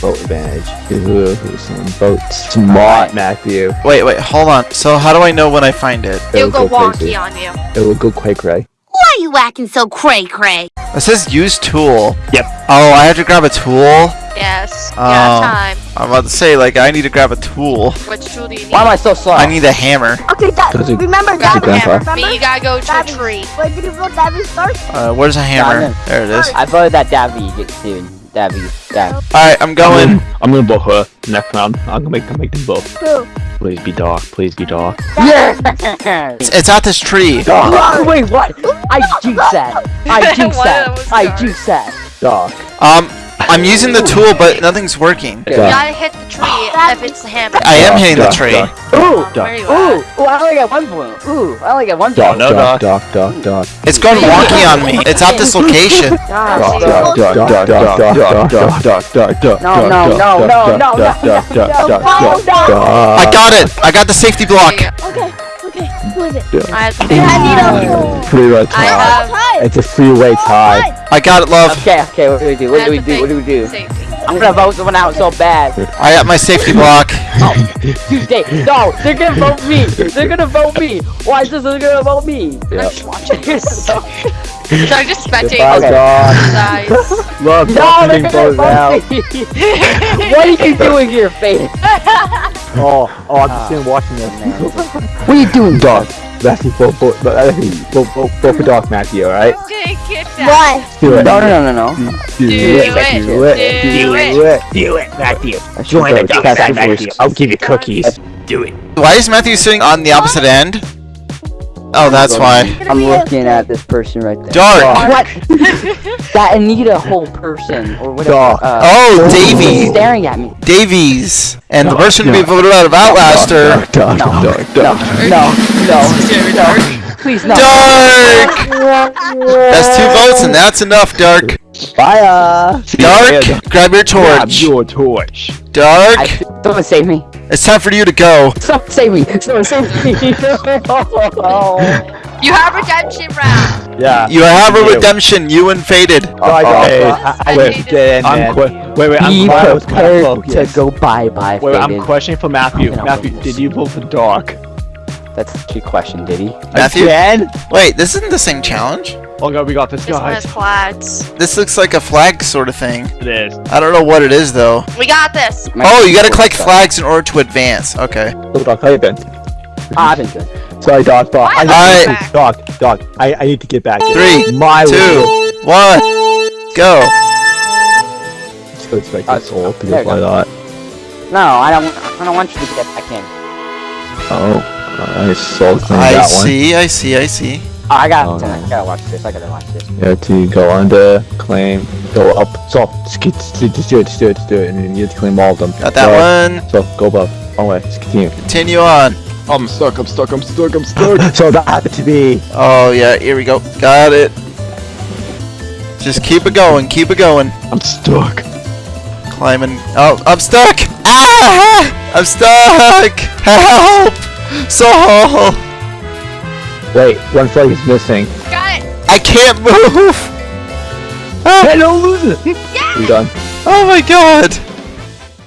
Vote advantage. Ooh, some vote smart, Matthew. Wait, wait, hold on. So how do I know when I find it? It'll go crazy. wonky on you. It will go quite cray. Why are you acting so cray cray? It says use tool. Yep. Oh, I have to grab a tool? Yes. Oh. Yeah, time. I'm about to say, like, I need to grab a tool. Which tool do you need? Why am I so slow? I need a hammer. Okay, that, Does it- remember Grab that. a hammer. grandpa. But you gotta go to a tree. Where did you vote Davy start? Uh, where's a hammer? Diamond. There it is. I voted that Davy gets soon. Davy. Davy. Alright, I'm going. I'm gonna vote her next round. I'm gonna make them make them vote. Who? Please be dark. Please be dark. Yes! <laughs> It's, it's at this tree. Oh, wait, what? I jinxed <laughs> that. I jinxed One of them that. I dark. jinxed that. Dark. Um, I'm using the tool, but nothing's working. You gotta hit the tree if it's the hammer. I am hitting the tree. dark, Ooh! Where you Ooh! at? Ooh, I only got one point. Ooh, I only got one Dark, point. dark, dark, dark, dark. It's going wonky on me. It's at this location. Gosh, Dark, dark, dark, dark, dark, dark, dark, dark, dark, dark, No, no, dark, no, dark, no, dark, no, dark, no, dark, no, dark, no, dark, no, dark, no. dark. I got it. I got the safety block. There you Okay, okay. Who is it? go. I have the I need a Freeway I tie. have It's a freeway tie. I got it, love. Okay, okay, what do we do? What do we do? What do we do? safety. I'm gonna vote someone out so bad. I got my safety block. <laughs> Oh, Tuesday. No, they're gonna vote me. They're gonna vote me. Why is this they're gonna vote me? I'm just watching. Should I just spectate Goodbye, these dark. guys? Look, No, they're gonna voted out. vote me. <laughs> <laughs> Oh, oh, what are you doing here, Faith? Oh, oh, I'm just sitting watching this. What are you doing, Dark. Matthew, vote, vote, vote, Matthew, vote, vote, vote for Dark Matthew, alright? Okay, get down. Why? Do it. No, no, no, no, no. Do Do it. it. Do it. Do Do it. it. Do it, Matthew. Join the dark side, Matthew. I'll give you cookies. Do it. Why is Matthew sitting on the opposite end? Oh, that's why. I'm looking at this person right there. Dark. What? <laughs> that Anita whole person or whatever. Dark. Uh, Oh, he's Davy. staring at me. Davies. And the person to be voted out of Outlaster. Dark, dark, No. dark, No, dark. no, no, Very no. dark. Please no. Dark! That's two votes and that's enough, Dark. Fire. Dark, grab your torch. Grab your torch. Dark, I, someone save me. It's time for you to go. Someone save me. Someone save me. You have redemption round. Yeah. You have a redemption, you and Faded. Bye, Hey. guys. I Wait, need to- get I'm que- wait, wait, I'm Be I was kinda prepared focused. to go bye bye. Wait, I'm questioning for Matthew. Matthew, did you vote for Dark? That's a trick question, did he? Matthew? Again? Wait, this isn't the same challenge? Oh god, we got this, This one guys. flags. This looks like a flag sort of thing. It is. I don't know what it is though. We got this. Oh, you gotta collect flags in order to advance. Okay. So, Doc, how you been? Ah, I've been good. Sorry, Doc, Doc. I Alright. need to, Doc, Doc, I, I need to get back in. Three, My Two, will. one, go. Let's go expect Uh, this all there you why not? No, I don't. I don't want you to get back in. Oh, I saw that one. I see, I see, I see. Oh, I got. Oh, to no. I gotta watch this. I gotta watch this. You have to go under, claim, go up. So, just, keep, just, just do it, just do it, just do it, and then you have to claim all of them. Got that one. So, go above. One way, just continue. Continue on. I'm stuck, I'm stuck, I'm stuck, I'm stuck. <laughs> so that happened to be. Oh yeah, here we go. Got it. Just keep it going, keep it going. I'm stuck. Climbing. Oh, I'm stuck! Ah! I'm stuck! Help! So Wait, one flag is missing. Got it. I can't move! <laughs> Ah, Hey, don't lose it! We done. oh my god!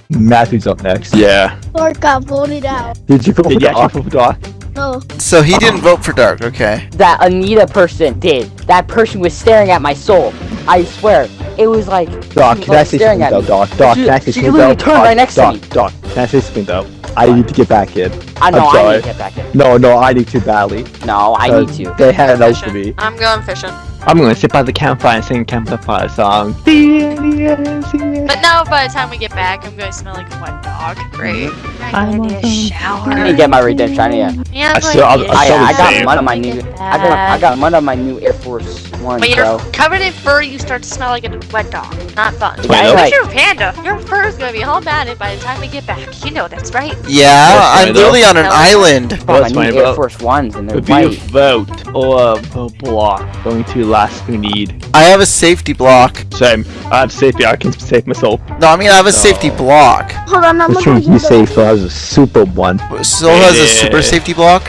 Matthew's up next. Yeah. Lord got voted out. Did you vote Did you actually vote for Doc? No. So he didn't vote for Dark, okay. That Anita person did. That person was staring at my soul. I swear. It was like. Doc, she was can I like say staring something at though, me. Doc? Doc, She- can I say she literally turned right next to Doc, me. Doc, can I say something though? I need to get back in. I know. I'm I sorry. need to get back in. No, no, I need to badly. No, I uh, need to. They had enough for Fishing. me. I'm going fishing. I'm gonna sit by the campfire and sing campfire song. But now, by the time we get back, I'm going to smell like a wet dog. Great. I'm going to need a shower. I need to get my redemption. I need to- Yeah, I still- going to I- I, still I the got same. mud on my new. I got I got mud on my new Air Force One, When you're bro. covered in fur, you start to smell like a wet dog. Not fun. Wait, Wait, wait. you're a panda. Your fur is going to be all matted by the time we get back. You know that's right. Yeah, That's I'm fine, literally on an though. island. Got my What's my new Air vote? Force Ones and they're Would be a vote oh, uh, or a block going to last we need. I have a safety block. Same. I have safety. I can save myself. No, I mean I have a safety block. Hold on, I'm Which gonna one go you use safe? So has a super one. Still has a super safety block.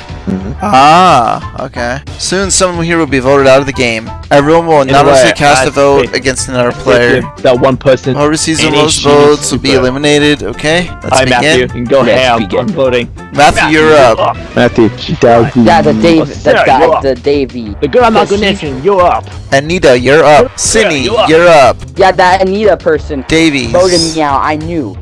Ah, okay. Soon someone here will be voted out of the game. Everyone will Either anonymously cast a I vote against another player. That one person. Whoever receives the most votes will be eliminated. Okay, let's Hi, Matthew. You can go Let's ham. begin. I'm voting. Matthew, you're up. Matthew, Davey. Yeah, the Dave, the, Sarah, the, you're up. the Davy. The girl I'm not gonna mention, you're up. Anita, you're up. Cindy, you're up. you're up. Yeah, that Anita person Davies. voted me out. I knew.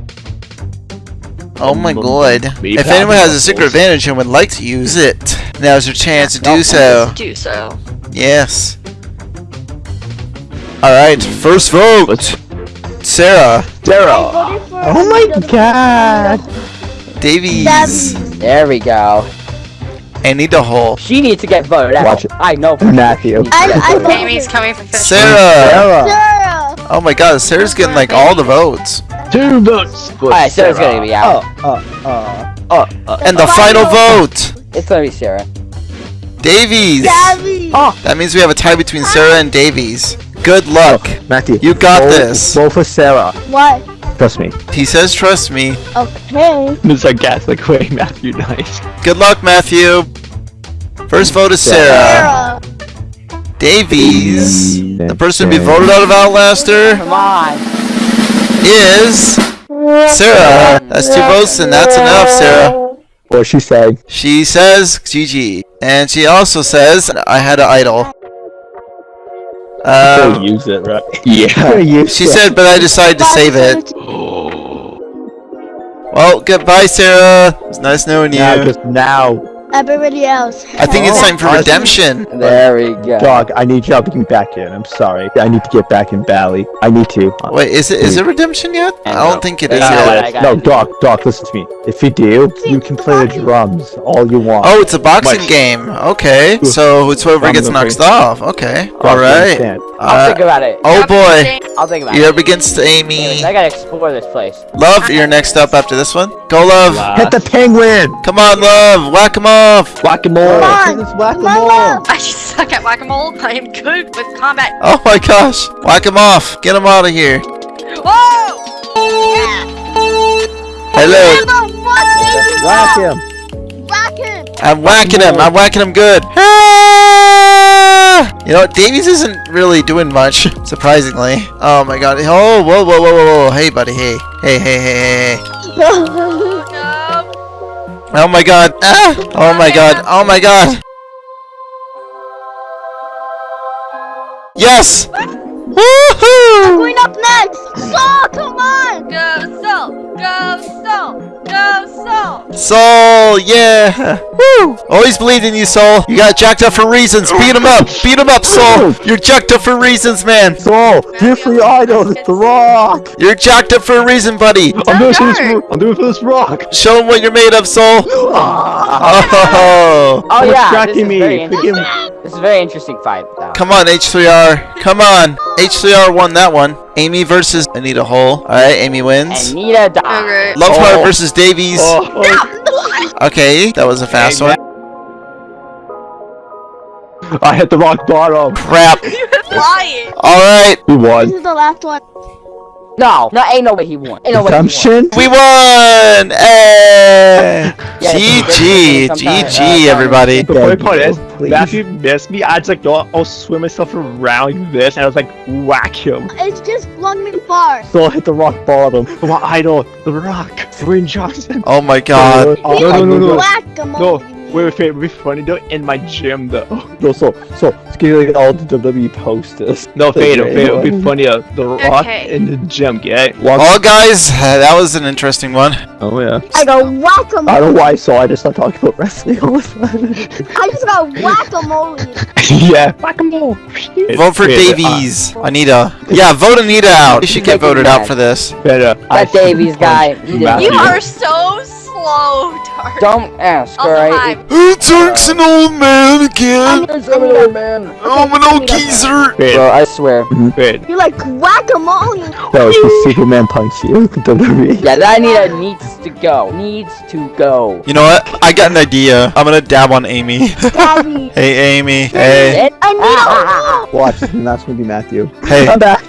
Oh my god. If anyone has a secret advantage and would like to use it, now's your chance to do so. Do so. Yes. Alright, first vote. Sarah, Sarah. Oh my God. Davies, There we go. Anita Hole, She needs to get voted out. Watch it. I know. for sure Matthew. she needs to I- get I voted. Amy's coming for. Sarah. Sarah. Sarah! Oh my god, Sarah's getting like all the votes. Two votes. for Alright, Sarah's gonna be out. Uh, uh, uh, uh, uh. And the final vote, It's gonna be Sarah. Davies. Gabby! That means we have a tie between Sarah and Davies. Good luck. Matthew. You got vote- this. Vote for Sarah. What? Trust me. He says trust me. Okay. This is like way Matthew nice. Good luck, Matthew. First vote is Sarah. Sarah! Davies. The person to be voted out of Outlaster Come on. Is Sarah. That's two votes, and that's enough, Sarah. What she said. She says GG. And she also says I had an idol. Still Um, use it, right? <laughs> Yeah. she said, but I decided to save it. <gasps> Well, goodbye, Sarah. It's nice knowing you. Now, just now, Everybody else. I think it's time for Oh, I see. redemption. There we go. dog. I need you to get back in. I'm sorry. I need to get back in Bally. I need to. Wait, is it is it redemption yet? I don't think it is Yeah, yet. I no, it. dog, dog. Listen to me. If you do, you can play the drums all you want. Oh, it's a boxing Much. game. Okay, so it's whoever gets knocked play- off. Okay, all right. all you right. understand? I'll Uh, think about it. oh boy, I'll think about it. you're it. up against Amy. Anyways, I gotta explore this place. Love, you're next up after this one. Go, Love. Hit the penguin. Come on, Love. Whack him off. Whack 'em all. Come on. Just whack 'em Come all. on. I suck at whack-a-mole. <laughs> I am good with combat. Oh my gosh. Whack him off. Get him out of here. Whoa! Yeah! Hello. Whack him. Whack him! I'm whacking him. I'm whacking him good. Ah! You know? Davies isn't really doing much, <laughs> surprisingly. Oh my god. Oh, whoa, whoa, whoa, whoa, whoa. Hey, buddy. Hey. Hey, hey, hey, hey, hey. <laughs> No. Oh my god. Ah! Oh my god. Oh my god. Yes! Woohoo! Going up next! Saw, come on! Go soul. Go soul. Go soul. Soul, yeah! Woo! Always believed in you, Soul. You got jacked up for reasons. Beat him up. Beat him up, Soul. You're jacked up for reasons, man. So, different idols. The rock. You're jacked up for a reason, buddy. I'm doing dark. this. ro- I'm doing for this rock. Show him what you're made of, Soul. <laughs> Oh! Oh What's yeah, this tracking is, me? very interesting. This is a very interesting fight. Though. Come on, H3R. Come on. H3R won that one. Amy versus Anita Hole. Alright, Amy wins. Anita died. Okay. Loveheart Oh. versus Davies. Oh, oh. Okay, that was a fast Hey, one. I hit the rock bottom. Crap. <laughs> You're Lying. Alright, We won. This is the last one. No, no, ain't no way he won. Ain't no way he won. Redemption. we won! Hey! Yeah, GG! it's- it's- GG, everybody. The funny part is, Please. Matthew missed me. I just like, go, I'll swim myself around like this, and I was like, whack him. It's just flung me far. So I hit the rock bottom. My idol, the rock, Dwayne Johnson. Oh my god. Oh, no, no, no, no. Whack him No, on. Wait, wait, wait, it'd be funny though in my gym though. <laughs> No, so, so, it's gonna like all the WWE posters. No, fade, great fade, it'd be one. funny, uh, the rock Okay. in the gym, okay? Well, guys, uh, that was an interesting one. Oh, yeah. I go whack him. I don't know why, so I just started talking about wrestling all of a sudden. <laughs> I just got whack a mole. <laughs> yeah. Whack a mole. Vote for Davies. Anita. Yeah, vote Anita out. You should get voted out for this. Better. That Davies guy. He didn't Matthew. You are so slow, Dark. Don't ask, alright? hi. Turk's an old man again. I'm an old man. I'm an old geezer. Wait, Bro, I swear. Mm-hmm. wait. You like whack a mole. That was the <laughs> Superman punch you. <laughs> Yeah, that Anita needs to go. Needs to go. You know what? I got an idea. I'm gonna dab on Amy. <laughs> Gabby. hey, Amy. Hey. It- I need Watch, and that's gonna be Matthew. Hey. I'm back.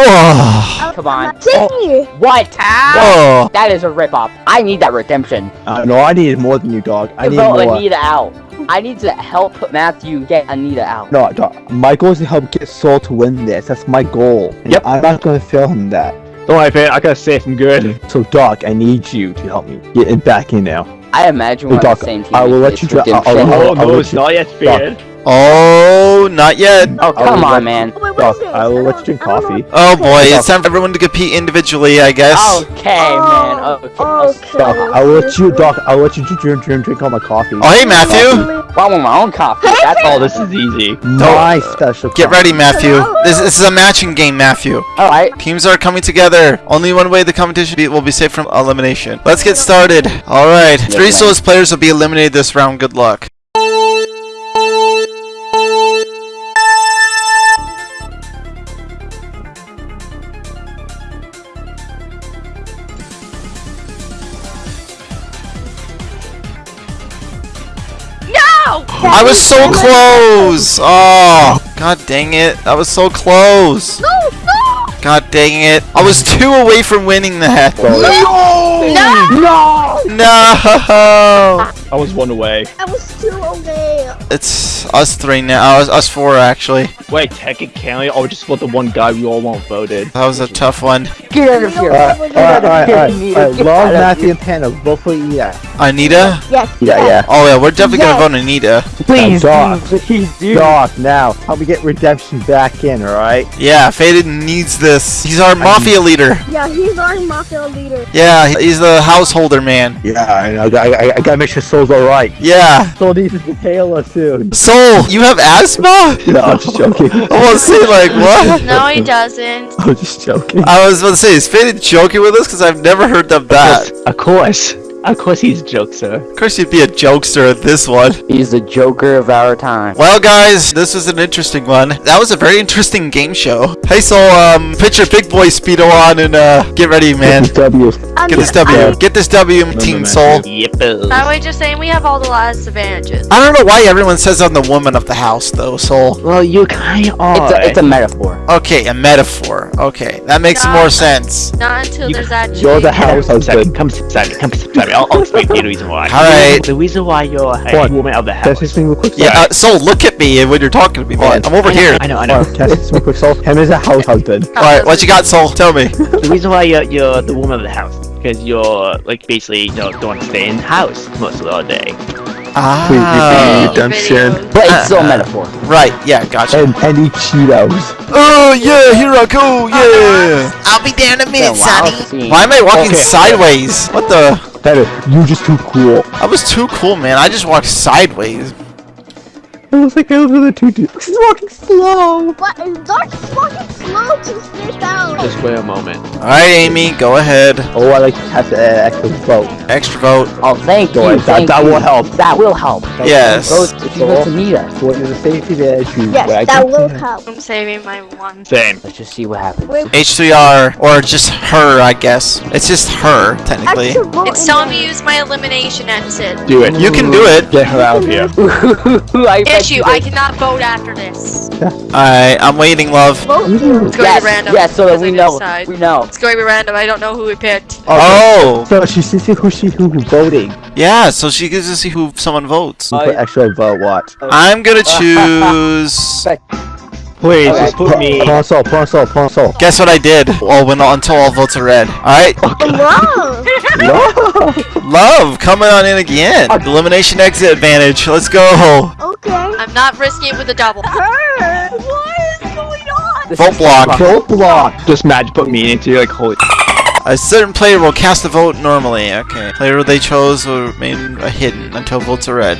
Oh. come on. See? What? Oh. That is a ripoff. I need that redemption. Uh, no, I needed more than you, dog. I need Vote more. Anita out. I need to help Matthew get Anita out. No, dog. My goal is to help get Soul to win this. That's my goal. And Yep. I'm not gonna fail him that. Don't worry, man. I gotta say some good. So, Doc, I need you to help me get it back in now. I imagine we're on the same team. I will let you dra- I'll- I'll- redemption. I'll- Oh I'll no, let it's you- not yet fair. Oh, not yet. Oh, come I'll on, let- man. Oh, wait, what Doc, is this? I will let you drink coffee. Oh boy, it's time for everyone to compete individually, I guess. Okay, man. Oh, Okay. I'll okay. Doc, I will let you, Doc. I will let you drink, drink, drink all my coffee. Oh, hey Matthew. Well, I want my own coffee. That's Oh, all. this is easy. My special. Get ready, Matthew. This, this is a matching game, Matthew. All right. Teams are coming together. Only one way the competition will be safe from elimination. Let's get started. All right, three man. slowest players will be eliminated this round. Good luck. I was so close. Oh, god dang it. That was so close. No, no! God dang it. I was two away from winning that. No! No! No! No. <laughs> I was one away. I was two away. It's us three now. Oh, us, us four actually. Wait, technically, I oh, was just about the one guy we all want voted. That was a tough one. Get out of here. Alright, alright, alright, alright. Anita, alright. get Love out of Matthew and Panda. Vote for yeah. Anita. Yes. Yeah, yeah. Oh yeah, we're definitely Yes. gonna vote Anita. Please, Doc. dude, please, dude. Doc, now help me get redemption back in. All right. Yeah, Faded needs this. He's our mafia leader. Yeah, he's our mafia leader. Yeah, he's the householder man. Yeah, I know. I, I, I gotta make sure Soul's all right. Yeah. Soul needs to inhale us soon. Soul, you have asthma? <laughs> No, I'm just joking. I want to say like what? No, he doesn't. <laughs> I'm just joking. I was about to say, is Faded joking with us? Because I've never heard of that. Of course. Of course he's a joke, sir. Of course, you'd be a jokester at this one. He's the Joker of our time. Well, guys, this was an interesting one. That was a very interesting game show. Hey, Soul, um, put your big boy speedo on and uh, get ready, man. W. I'm Get this just- W. I'm- Get this W, Team Soul. Yep. That way, just saying we have all the last advantages. I don't know why everyone says I'm the woman of the house, though, Soul. Well, you kind of It's a, it's a metaphor. Okay, a metaphor. Okay, that makes No. more sense. Not until You- there's actually. You're the house Come beside me. Come beside. Come beside me. I'll, I'll explain to you the reason why. Alright. The reason why you're a What? woman of the Can I house. say something real quick? Yeah, uh, Soul, look at me when you're talking to me, man. I'm over here. I know, I know. on, Can I say something real quick, Soul? Him is a house husband. Alright, what you got, Soul? Tell me. The reason why you're, you're the woman of the house because you're like basically you know don't stay in the house most of the day. Ah. Redemption. But it's still a metaphor. Right, yeah, gotcha. And and eat Cheetos. Oh, yeah, here I go, yeah. I'll be there in a Yeah, wow, scene. Why am I walking Okay. sideways? What the? Better, you're just too cool. I was too cool, man. I just walked sideways. It looks like I was in a two He's walking slow. What is Dark walking slow to stairs down? Just wait a moment. Alright, Amy, go ahead. Oh, I like to have the uh, extra vote. Extra vote. Oh, thank Go you. ahead, that- thank that you. will help. That will help. Yes. Vote if you vote Anita. So it is a safety that you. Yes, that will help. I'm saving my one. Same. Let's just see what happens. Wait, H3R, or just her, I guess. It's just her, technically. extra vote It's in telling me to use my elimination exit. Do it. You can do it. Get her out of here. <laughs> I you I cannot vote after this. Alright, I'm waiting, love. Vote It's going to Yes, be random. yes, so that we know. decide. We know. It's going to be random. I don't know who we picked. Oh! oh so she sees who she who who voting. Yeah, so she gets to see who someone votes. You put extra vote. Watch. I'm gonna <laughs> choose. Please, Okay. just put me. Console, console, console. Guess what I did? Oh, when until all votes are red. Alright, Wow. <laughs> <laughs> love coming on in again. Elimination exit advantage. Let's go. Okay. I'm not risking it with a double. Her. What is going on? This Vote is- block. Vote block. Just imagine put me into like holy. A certain player will cast a vote normally. Okay. Player they chose will remain hidden until votes are red.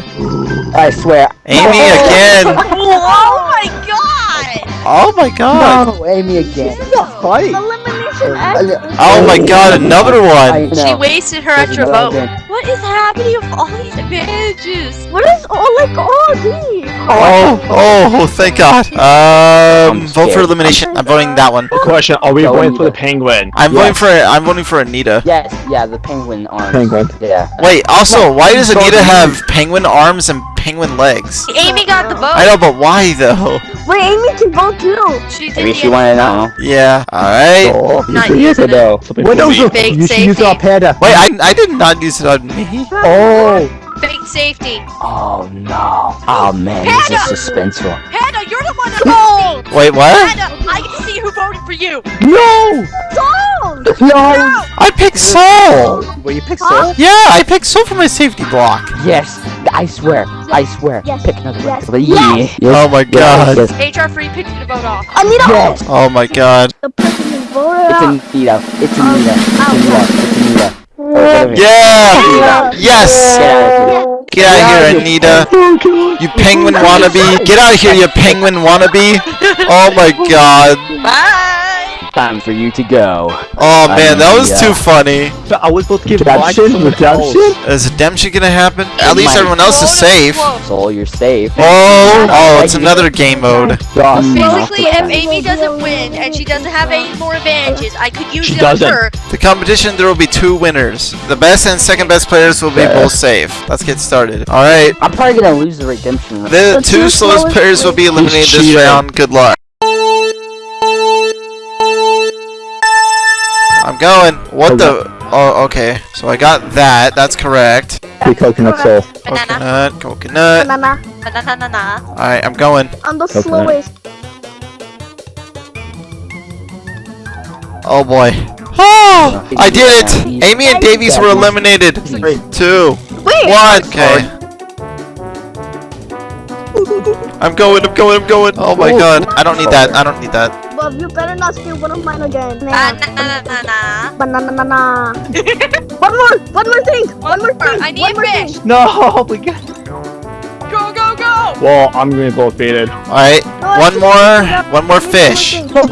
I swear. Amy <laughs> again. <laughs> oh my god! Oh my god. No, Amy again. Fight. Elimination Uh, exit. Oh my god, another one. She wasted her There's extra vote. One. What is happening with all these advantages? What is all like all these? Oh, oh, thank God. <laughs> Um, I'm vote for elimination. I'm voting that one. Question: Are we Go voting for the penguin? I'm Yes. voting for. I'm voting for Anita. Yes, yeah, the penguin arms. Penguin. Yeah. Wait. Also, why does Anita Anita. have penguin arms and penguin legs? Amy got the vote. I know, but why though? Wait, Amy can vote too. She Maybe she wanted to know. Yeah. All right. Oh, Not you should use using it though. What What else? Fake You should use it on safety. Panda. Wait, I I did not use it on me. Oh, Fake safety. Oh no. Oh man, this is suspenseful. Hannah, you're the one that voted. <laughs> Wait, what? Hannah, I get to see who voted for you. no! Don't. No! I picked Soul. Well, you picked Huh? Soul. Yeah, I picked Soul for my safety block. Yes, I swear, I swear. Yes, Pick another yes, one. yes. Yes, Oh my God. Yes, yes. HR free picked you to vote off. Anita. Yes. Oh my God. The person who voted It's out. Anita. It's Um, Anita. It's ow. Anita. It's Anita. Get over here. Yeah. Yes. Get out of here. Get out of here, Anita. You penguin wannabe. Get out of here, you penguin wannabe. Oh my God. Bye. Time for you to go. Oh man, that was Anita. too funny. So I was supposed to give Redemption? Redemption? Is redemption gonna happen? At least might. everyone else is safe. close. Soul, you're safe. Oh, oh, it's another game mode. Basically, if Amy doesn't win and she doesn't have any more advantages, I could use She it on doesn't. her. The competition, there will be two winners. The best and second best players will be both safe. Let's get started. All right. I'm probably gonna lose the redemption. round. The The two two slowest slowest players will be eliminated this round. Good luck. I'm going. What the? Oh, okay. So I got that. That's correct. The coconut soul. Banana. Coconut, coconut. Banana. Banana. Banana. All right, I'm going. I'm the Coconut. slowest. Oh boy. Oh, I did it. Amy and Davies were eliminated. Two, Wait. one. Okay. I'm going. I'm going. I'm going. Oh my oh. god. I don't need that. I don't need that. But you better not steal one of mine again. Banana. Banana. Banana. Banana. one more. One more thing. One more thing. I need one more fish. thing. No, <laughs> oh we got. Go, go, go. Well, I'm gonna go faded. All right. One more. One more fish. You got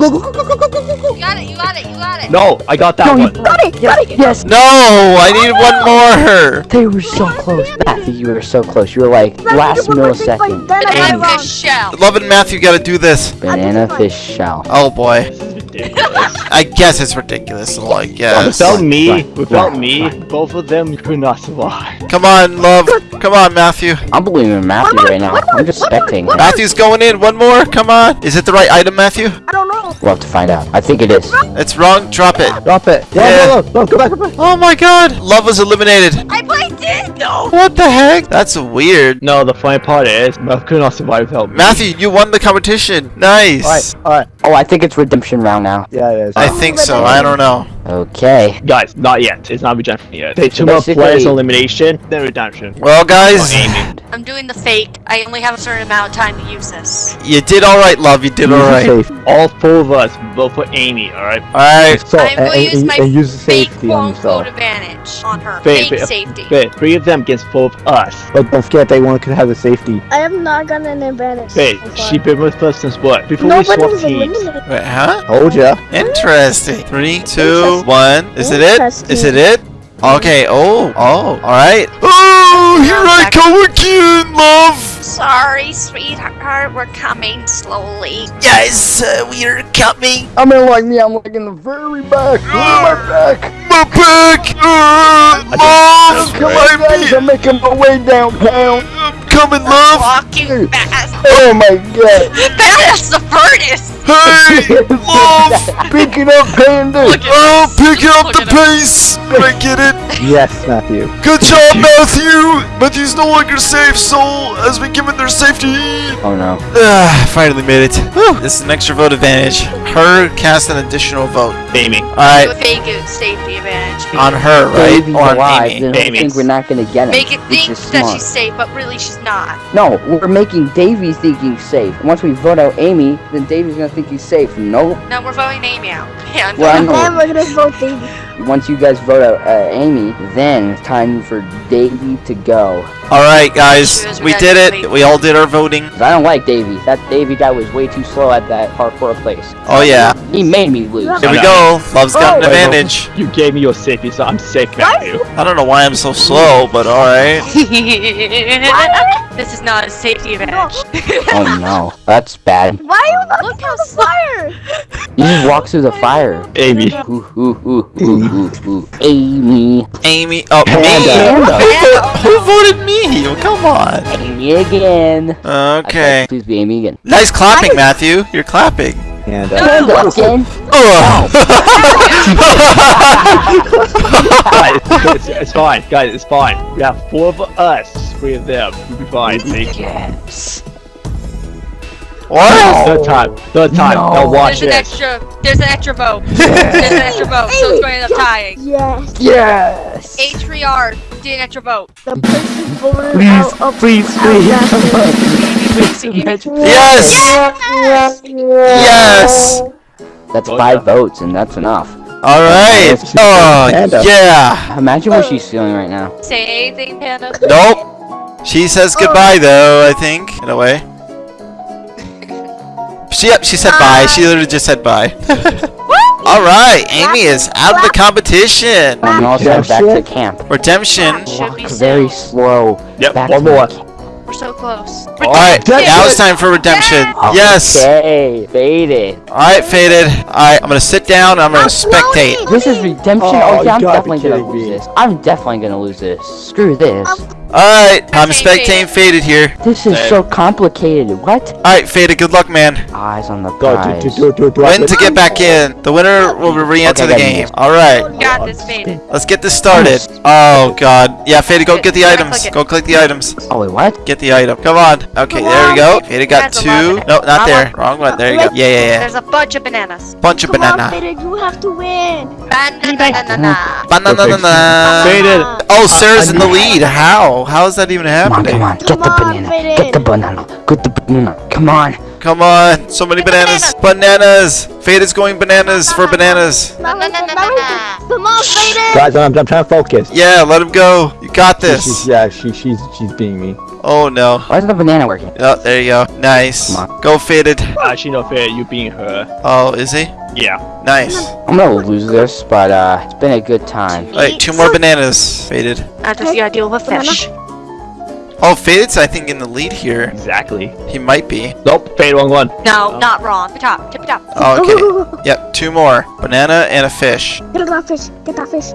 it. You got it. You got it. No, I got that No, you one. Got it. Got it. Yes, No, I need one more. they were so close. Matthew, you were so close. You were like last One more thing, but millisecond. Banana fish shell. Love and Matthew got to do this. Banana fish shell. Oh boy. <laughs> I guess it's ridiculous. Well, I guess. Without me, Right, without right, me, right. both of them could not survive. Come on, love. Come on, Matthew. I'm believing in Matthew right now. I'm just one more, spectating. Matthew's going in. One more. Come on. Is it the right item, Matthew? I don't know. We'll have to find out. I think it is. It's wrong. Drop it. Drop it. Yeah. No, no, no, no, go back, go back. Oh my god. Love was eliminated. I played it. No. What the heck? That's weird. No, the funny part is, Mel could not survive without me. Matthew, you won the competition. Nice. Alright, alright. Oh, I think it's redemption round now. Yeah, it is. I think so. I don't know. Okay. Guys, not yet. It's not redemption yet. Take two more players elimination, then redemption. Well, guys, I'm doing the fake. I only have a certain amount of time to use this. you did all right, love. You did all right. Safe. All four of us vote for Amy, alright? All right. So, I'm going to use my use fake safety on quote yourself. advantage on her. Fake- Fake fake- safety. Wait, three of them against four of us. But don't forget they one could have the safety. I have not gotten an advantage. Wait, so far. she been with us since what? Before Nobody we was swap teams. Wait, huh? Told ya. Interesting. Three, two, Interesting. one. Is it it? Is it it? Okay. Oh. Oh. All right. Oh, here I come again, love. Sorry, sweetheart. We're coming slowly. Yes, uh, we are coming. I'm in like me. I'm like in the very back. Look at my back. My back. Uh, love. Come on, guys. I'm, I'm making my way downtown. I'm coming, love. Walking fast. Oh my god. <laughs> That's the furnace. Hey, <laughs> love. Pick it up, panda. Oh, pick up Look the at him. pace. I get it. Yes, Matthew. Good job, Matthew. Matthew's no longer safe. Soul has been given their safety. Oh no. Ah, finally made it. Whew. This is an extra vote advantage. Her cast an additional vote. Amy. Do a Alright, safety advantage. on her, right? Baby's Or on alive. Amy. Then I Amy. think we're not gonna get it. Make it think that she's safe, but really she's not. No, we're making Davey think he's safe. Once we vote out Amy, then Davey's gonna think he's safe. Nope. No, we're voting Amy out. <laughs> Yeah, Well, I And know. then we're gonna vote Davey. Once you guys vote out uh, Amy, then it's time for Davey to go. Alright, guys. Choose We did it. please. We all did our voting. I don't like Davy. That Davy guy was way too slow at that parkour place. Oh, yeah. He made me lose. Here we go. Love's got an Oh. advantage. You gave me your safety, so I'm safe, Matthew. I don't know why I'm so slow, but alright. <laughs> this is not a safety advantage. Oh <laughs> no, that's bad. Why are you not Look how the fire? You just walk through the fire. Amy. Ooh, ooh, ooh, ooh, ooh, ooh. Amy. Amy. Oh, me. Panda. Who, vo- who voted me? Oh, come on. Amy again. Okay. Please be Amy again. Nice clapping, Matthew. You're clapping. And uh, Panda again. Ugh. guys, it's, it's fine, guys. It's fine. We have four of us, three of them. We'll be fine. Thank you. Yes. What? Third time. Third time. No. Now watch There's an extra. There's an extra vote. <laughs> There's an extra vote, so it's going to end up tying. Yes. Yes. H3R did an extra vote. The person voted Please, out of please, please. Yes! Yes. Yes! That's Oh, five yeah. votes, and that's enough. Alright. Oh, Panda. yeah. Imagine what oh. she's feeling right now. Say anything, Panda. Nope. She says oh. goodbye, though, I think, in a way. She, yep, she said bye. She literally just said bye. <laughs> Alright, Amy is out of the competition. And also back to Redemption. camp. Redemption. Should be Walk very slow. Yep, Back one more. We're so close. Alright, now it's time for redemption. Yes. Okay, faded. Alright, Faded. Alright, I'm gonna sit down and I'm gonna spectate. This is redemption. Oh, Oh, yeah, I'm you gotta be definitely gonna kidding lose this. I'm definitely gonna lose this. Screw this. Alright, I'm Okay, spectating Faded here. This is Same. so complicated. What? Alright, Faded, good luck, man. Eyes on the prize. do, do, do, do, to get back in. The winner will re-enter Okay, the game. Alright, Got this, Faded. let's get this started. Oh god. Yeah, Faded, go get the items. Go click the items. Oh wait, what? Get the item. Come on. Okay, there we go. Faded got two. lot. No, not there. Wrong one. There you go. Yeah, yeah, yeah. There's a bunch of bananas. Bunch of Come on, banana. Faded, you have to win. Banana. Banana. Faded. Oh, Sarah's in the lead. How? How is that even Come on, come on. Get Come the on, banana. Get the banana. Get the banana. Come on. Come on. So many bananas. Bananas. Faded's going bananas for bananas. Not like that, not like that. Come on, Faded. Guys, I'm, I'm trying to focus. Yeah, let him go. You got She's, this. yeah, she, she's she's being me. Oh no. Why isn't the banana working? Oh, there you go. Nice. Come Go Faded. Actually, no fair. You being her. Oh, is he? Yeah. Nice. I'm gonna lose this, but uh, it's been a good time. Wait, two more bananas. Faded. After the ideal of a fish. Oh, Faded's I think in the lead here. Exactly. He might be. Nope. Fade wrong one. No, not wrong. Tip top, tip top. Oh, okay. <laughs> Yep, two more. Banana and a fish. Get that fish. Get that fish.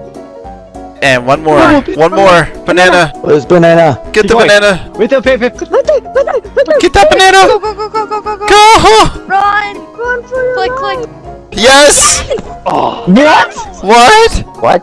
And one more. One more. Banana. Where's banana? Get Keep the going. banana. Wait there, Fade, Fade. Right there, right there. Get that banana. Go, go, go, go, go, go, go. Go! Run. Run for your Click, life. click. Yes! Oh. What? What?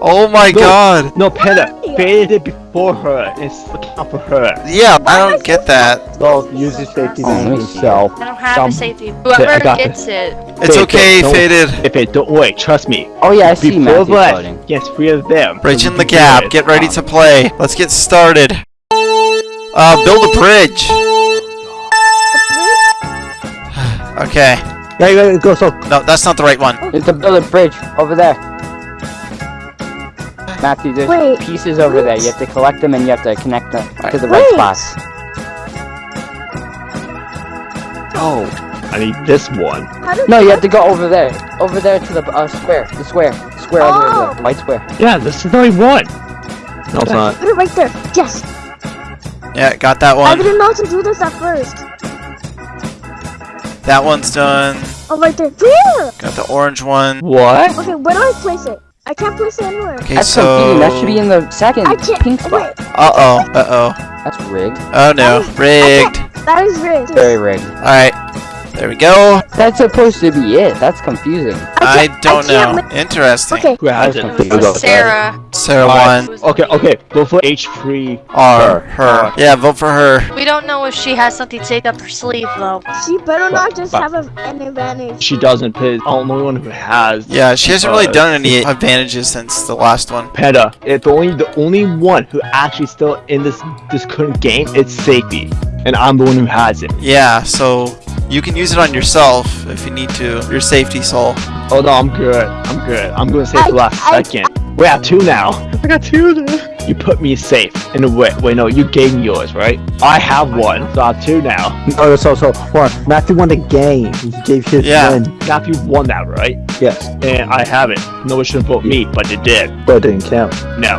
Oh my No. god. No, Panda. Faded it before her. It's account for her. Yeah, I don't get that. So use your safety Oh, let to me see. himself. I don't have Some- to save you. I Whoever got gets it. It's Fade, okay, don't- Faded. If it don't wait, trust me. Oh yeah, I see Before Matthew that, voting. yes, three of them. Bridge in the we can do gap. Get ready to play. Let's get started. Uh, build a bridge. <sighs> Okay. Yeah, you gotta go so. No, that's not the right one. It's a build a bridge over there. Matthew, there's Wait, pieces over there. You have to collect them and you have to connect them to the right Wait. spots. Oh, I need this one. No, you have to go over there. Over there to the uh, square. The square. Square over there. Oh. The white square. Yeah, this is the only one. No, it's not. Put it right there. Yes. Yeah, got that one. I didn't know to do this at first. That one's done. Oh, right there. There. Got the orange one. What? Okay, where do I place it? I can't place it anywhere. Okay, That's so. confusing. That should be in the second I can't. pink spot. Wait, Uh oh. Uh oh. That's rigged. Oh no. Rigged. that is rigged. Very rigged. Alright. There we go. That's supposed to be it. That's confusing. I can't- don't can't know. ma- Interesting. Okay. Who has That it? It was Sarah. Sarah one. Okay, okay. Vote for H3. R. Her. Yeah, vote for her. We don't know if she has something saved up her sleeve though. She better not just but- have a, an advantage. She doesn't play. I'm the only one who has. Yeah, she hasn't really Uh, done any advantages since the last one. Peta. It's only the only one who actually still in this this current game. It's Safety, and I'm the one who has it. Yeah, so you can use it on yourself if you need to. Your safety soul. Oh no, I'm good. I'm good. I'm gonna save I- the last I- second. We have two now. I got two. Now. You put me safe in a way. Wait, no, you gave me yours, right? I have one, so I have two now. <laughs> Oh, so so one. Matthew won the game. He gave his Yeah. win. Matthew won that, right? Yes, And I have it. No one should vote me, but they did. but it didn't count. No.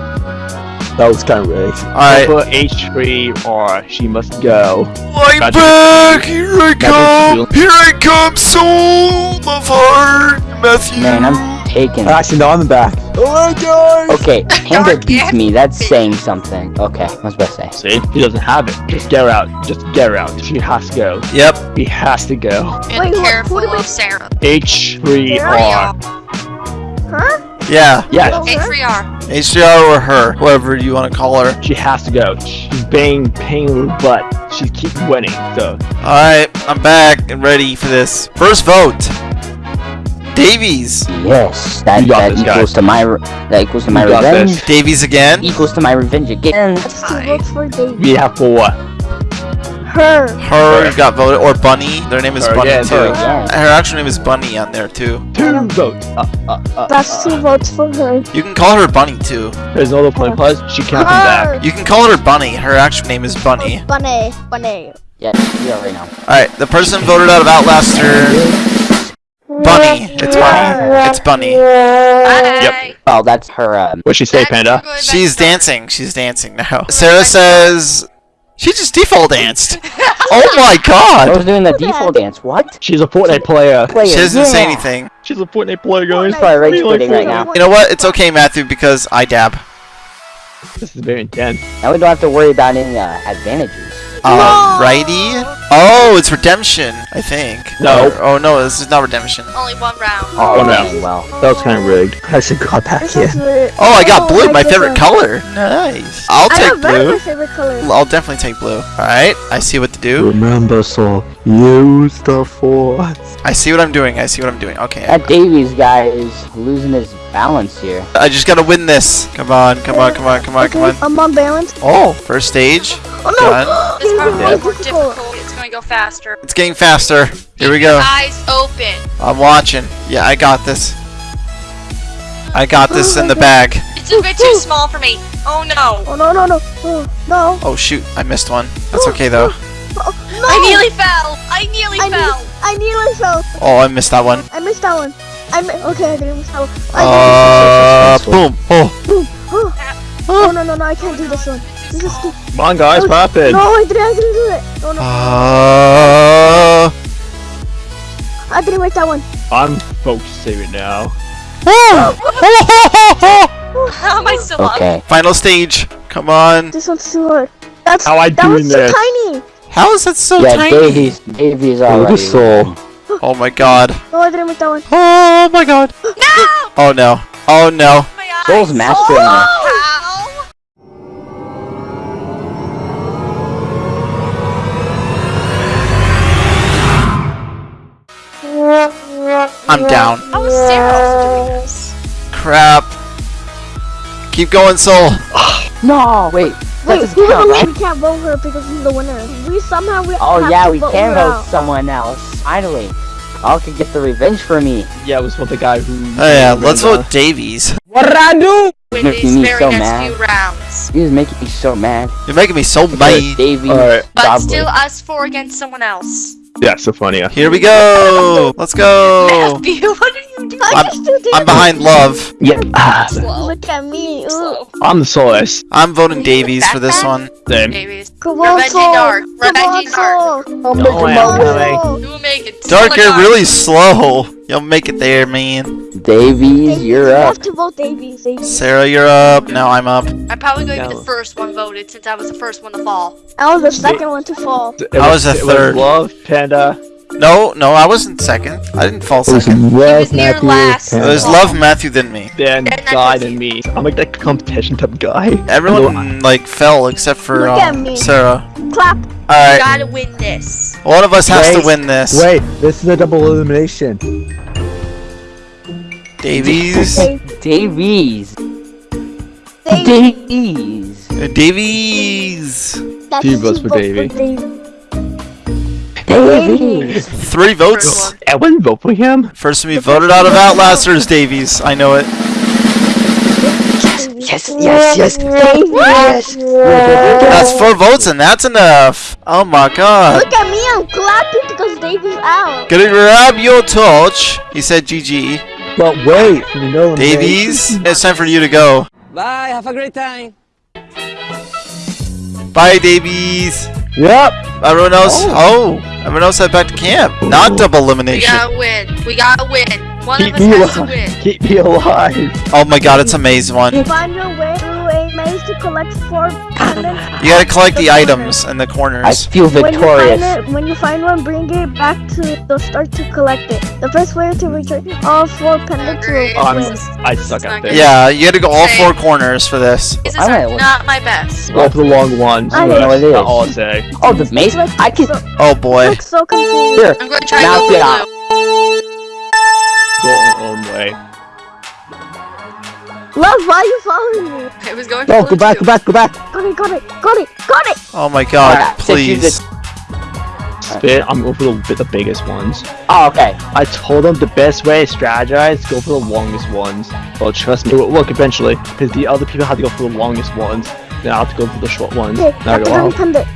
That was kind of rigged. Alright. Put H3 or she must go. I'm Gotcha. back! Here I come! Here I come, soul of heart, Matthew! Man, I'm taking. Actually, no, I'm back. Alright, guys. Okay, <laughs> Panda beats me. That's saying something. Okay, I was about to say. See? He doesn't have it. Just get her out. Just get her out. She has to go. Yep. He has to go. And Wait, who- careful who do of Sarah. H3R. Huh? Yeah. Yes. Oh. H3R. HDR or her, whoever you want to call her. She has to go. She's banging, paying her butt. She keeps winning. So Alright, I'm back and ready for this. First vote. Davies. Yes, that You got that this, equals to my that equals to my You revenge. this. Davies again. Equals to my revenge again. Let's two Hi. votes for Dave. we have four. Her. Her got voted, or Bunny. Their name is Her Bunny again, too. her again. Her actual name is Bunny on there too. Two votes. Uh, uh, uh, That's two votes for her. You can call her Bunny too. There's no other point plus. She can't come back. You can call her Bunny. Her actual name is Bunny. Bunny. Bunny. Yeah, we already know. Alright, the person voted out of Outlaster. Bunny. It's Bunny. It's Bunny. Bye. Oh, that's her. Um, What'd she say, Back- Panda? She's dancing. She's dancing now. Sarah says she just default danced. Oh <laughs> my god! I was doing the default dance. What? She's a Fortnite player. Player, She doesn't say anything. She's a Fortnite player, guys. Fortnite. Probably rage We like quitting right now. You know what? It's okay, Matthew, because I dab. This is very intense. Now we don't have to worry about any uh, advantages. Uh, Alrighty. Oh, it's redemption, I think. No. Or- oh no, this is not redemption. Only one round. Oh, oh One man, round. well. That was kind of rigged. I should got back This here. is. Oh, I got oh blue, I my favorite that. color. Nice. I'll I take have red my blue. favorite color. I'll definitely take blue. Alright, I see what to do. Remember, Soul, use the force. I see what I'm doing. I see what I'm doing. Okay. That Davies guy is losing his balance here. I just gotta win this. Come on, come on, come on, come on, come on. I'm on balance. Oh, first stage. Oh Done. This part Yeah. more difficult. It's gonna go faster. It's getting faster. Here we go. Eyes open. I'm watching. Yeah, I got this. I got this in the bag. It's a bit too small for me. Oh no. Oh no no no oh, no. Oh shoot, I missed one. That's okay though. Oh, no. I nearly fell. I nearly I, fell. ne- I nearly fell. Oh, I missed that one. I missed that one. I mi- okay. I didn't miss that one. I Uh, boom. Oh, oh. oh no no no! I can't do this one. This is too. Come on, guys, Oh, what happened? No, I didn't. I didn't do it. No no. uh, I didn't make that one. I'm focusing right now. <gasps> How am I still up? Okay. Final stage. Come on. This one's too hard. That's How I that doing was so tiny. How is that so yeah, tiny? Davies. Davies Oh, already. the Soul. Oh my god. No, I didn't make that one. Oh my god. No! Oh no. Oh no. Oh my eyes. Soul's mastering this. I'm down. How is Sarah doing this? Crap. Keep going, Soul. <gasps> No, wait. Wait, That doesn't who's count, the right? We can't vote her because she's the winner. We somehow we Oh have yeah, to we vote can vote out. someone else. Finally. All can get the revenge for me. Yeah, it was for the guy who. Oh yeah, let's vote Davies. What did I do? Win Making these me very so next mad. few rounds. He was making me so mad. You're making me so mad. Davies. Alright. But Probably. still us four against someone else. Yeah, so funny. Here we go. Let's go. Matthew, <laughs> what are you doing? I I'm- I'm behind Love. Yeah. Ah, Look at me. Ooh. I'm the Solace. I'm voting Davies for this one. Same. Davies. Come on, Revenge Soul. Dark. Come Revenge Dark. Soul. I'm No, making I my am way. coming. You will make it. Dark, Someone you're really slow. You'll make it there, man. Davies, you're You up. have to vote Davies. Davies. Sarah, you're up. Now I'm up. I'm probably going to be the first one voted since I was the first one to fall. I was the second one to fall. It I was a it third. Love, Panda. No, no, I wasn't second. I didn't fall It was second. Love, near Matthew, last. It was Love Matthew than me. then God was and me. I'm like that competition type guy. Everyone like fell except for Look at um, me. Sarah. Clap. All right, Gotta win this. one of us has to win this. Wait, this is a double elimination. Davies. Davies. Davies. Davies. Davies. That's Two votes for Davey. Davies. Three votes. First one. I wouldn't vote for him. First to be voted out of Outlasters, Davies. I know it. Yes, yes, yes, yes. Yes. That's four votes and that's enough. Oh my god. Look at me, I'm clapping because Davies out. Gonna grab your torch. He said GG. But wait, you know. Davies, it's time for you to go. Bye, have a great time. Bye, Davies. Yep. Everyone else. Oh. oh, everyone else head back to camp. Not double elimination. We gotta win. We gotta win. One Keep of us me has to win. Keep me alive. Oh my god, it's a maze one. You Find your way through a maze to collect four pendants. <laughs> gotta collect the corner. items in the corners. I corners. feel When you, find it, when you find one, bring it back to the start to collect it. The first way to return all four pendants will Oh, I'm, win. I suck at this. Yeah, you gotta go all four corners for this. These I are might- not my best. Go for the long ones. I That's know it is. not all I say. Oh, the maze? Like, I can. so, Oh boy. like so confused. Here. I'm gonna try Now get out. Go our own way. Love, why are you following me? I was going No, for go back, go back, go back. Got it, got it, got it, got it! Oh my god, Alright, since you please. Spit. I'm going for the, the biggest ones. Oh, okay. I told them the best way to strategize, go for the longest ones. Well, trust me, it will work eventually. Because the other people have to go for the longest ones. Then I have to go for the short ones. Okay, Now I go the out.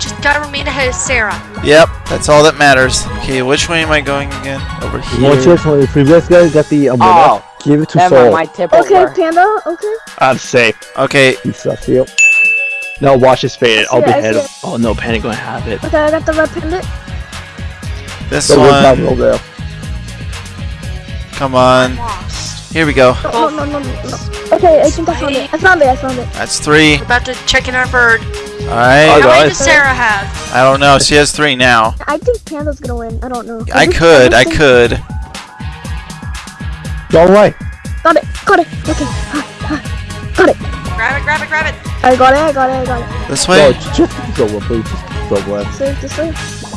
Pendant. We just gotta remain ahead of Sarah. Yep, that's all that matters. Okay, which way am I going again? Over Once here. you're the previous guy got the umbrella, Oh, give it to never Soul. mind. My tip will Okay, work. Panda, okay. I'm safe. Okay, You suck, you. Now watch this fade. I'll be see it, I ahead of. Oh no, Panic gonna have it. Okay, I got the red pendant. this So where's that one. there? Come on. Here we go. No, no, no, no, no. Okay, I think I found it. I found it, I found it. That's three. We're about to check in our bird. Alright. How many does Sarah have? I don't know. She has three now. I think Panda's gonna win. I don't know. I think- could. I think- could. Go away. Got it, got it. Okay. Ha, ha. Got it. Grab it, grab it, grab it. I got it, I got it, I got it. This way. just just go over, please. Just go over. This way.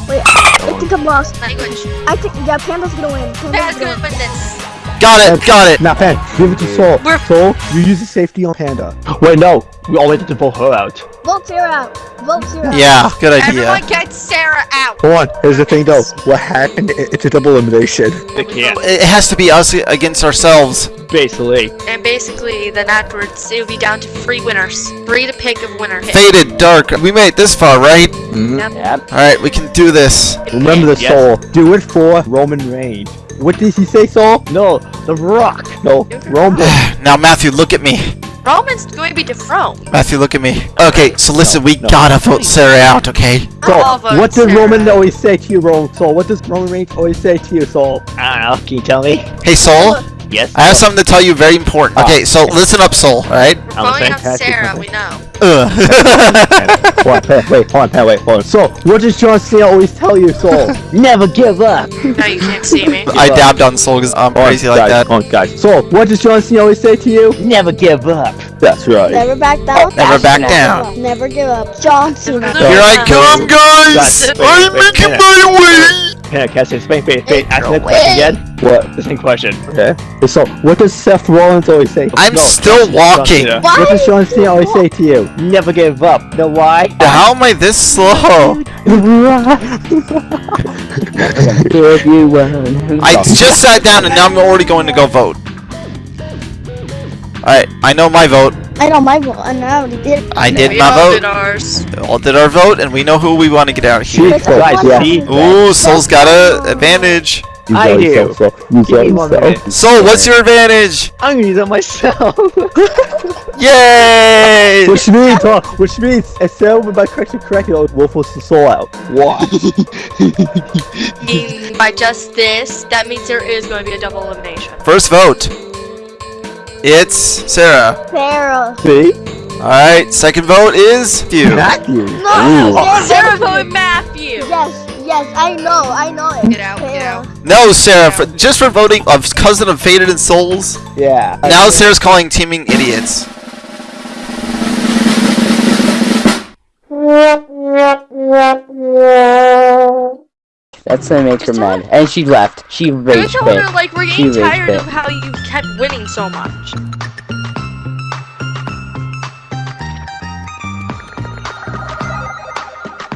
Wait, I think I'm lost. Language. I think, yeah, Panda's gonna win. Panda's Panda's gonna gonna win. win this. Got it. Got it. Now, Pan, give it to Soul. We're- Soul, you use the safety on Panda. Wait, no. We all waited to vote her out. Vote Sarah out. Vote Sarah out. Yeah, good idea. Everyone get Sarah out. Hold on. Here's the thing, though. What happened? It's a double elimination. It can't. It has to be us against ourselves. Basically. And basically, then afterwards, it'll be down to three winners. Three to pick of winner. Hit. Faded, dark. We made it this far, right? Mm-hmm. Yep. Alright, we can do this. Remember the Yes. Soul. Do it for Roman Reigns. What did he say, Soul? No, The Rock. No, Roman. <sighs> Now, Matthew, look at me. Roman's going to be dethroned. Matthew, look at me. Okay, so listen, No, we no. gotta vote Sarah out, okay? I'll So, what does Sarah. Roman always say to you, Roman Soul? What does Roman Reigns always say to you, Soul? I don't know. Can you tell me? Hey, Soul, Yes. I have something to tell you very important. Ah. Okay, so listen up, Soul, alright? We're I'm a voting Sarah, we know. Ugh. hold on, Pat, wait, hold on, Pat, wait, hold on. <laughs> So, what does John Cena always tell you, Soul? <laughs> Never give up. Now you can't see me. <laughs> I dabbed on Soul because I'm Hold on, crazy like guys, that. Hold on, guys. So, what does John Cena always say to you? Never give up. That's right. Never back down. Never back down. Never give up. John Cena. Here I come, guys! Guys, I'm making my way! Can I catch it? Wait, wait, wait. Ask me that question again. What? The same question. Okay. So, what does Seth Rollins always say? I'm still John walking. Cena. Why What does John Cena always say to you? Never give up. Know why? How am I this slow? If you won. I just sat down and now I'm already going to go vote. Alright, I know my vote. I know my vote, and I already did. I did we my all vote. did ours. We all did our vote, and we know who we want to get out of here. Jeez, guys, yeah. Ooh, Soul's got a advantage. You I do. yourself, so you Give got me one yourself. minute. Soul, what's your advantage? I'm gonna use it myself. <laughs> Yay! Which means, huh, which means, instead of by correction correctly, Wolf was the soul out. Why? By just this, that means there is going to be a double elimination. First vote. It's Sarah. Sarah. See? Alright, second vote is you. Matthew. No, Ooh. Sarah voted Matthew. Yes, yes, I know, I know it. Get out, get out. No, Sarah, for, just for voting of cousin of Faded and Souls. Yeah. Now Sarah's calling teaming idiots. <laughs> That's gonna make her mad. And she left. She I rage told quit. her, like, we're getting rage tired quit. of how you kept winning so much.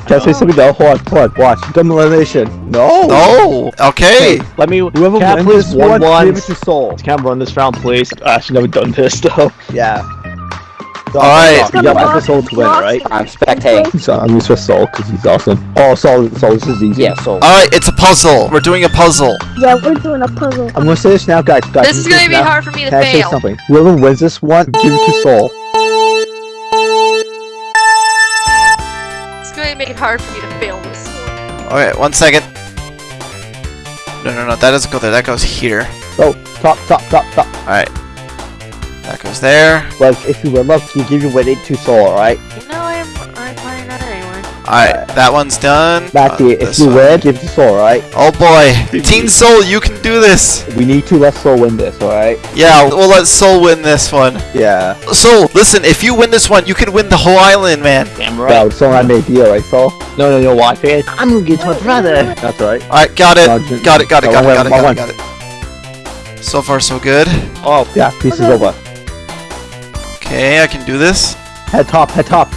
Can I say something though? Hold on, hold on, watch. Dumb elimination. No! Oh, okay. Let me. Whoever can wins please this one one, one? give it to Soul. Can I run this round, please? Ah, I actually never done this though. Yeah. So, Alright. You got for Soul to win, right? I'm spectating. So I'm used for Soul because he's awesome. Oh, Soul, Soul, this is easy. Yeah, so. Alright, it's a puzzle. We're doing a puzzle. Yeah, we're doing a puzzle. I'm gonna say this now, guys. guys This is gonna be now. hard for me to Can I say something? Whoever wins this one, give it to Soul. It's gonna make it hard for me to fail this. Alright, one second. No, no, no, that doesn't go there. That goes here. Oh, top, top, top, top. Alright. That goes there. Well, if you win, love, you give your winning to Soul, alright? No, I'm I'm playing that anyway. Alright, that one's done. Matthew, Uh, if you one. win, give it to Soul, alright? Oh boy. <laughs> Teen Soul, you can do this. We need to let Soul win this, alright? Yeah, we'll let Soul win this one. Yeah. Soul, listen, if you win this one, you can win the whole island, man. Damn Right. right. Soul I made a deal, right, Soul? No, no, no. Why, fan? I'm gonna get to my brother. That's right. Alright, got it. No, ju- Got it, got it, no, got it, got it, got it, got it. So far, so good. Oh, Yeah, piece is over. Okay, I can do this. Head top, head top.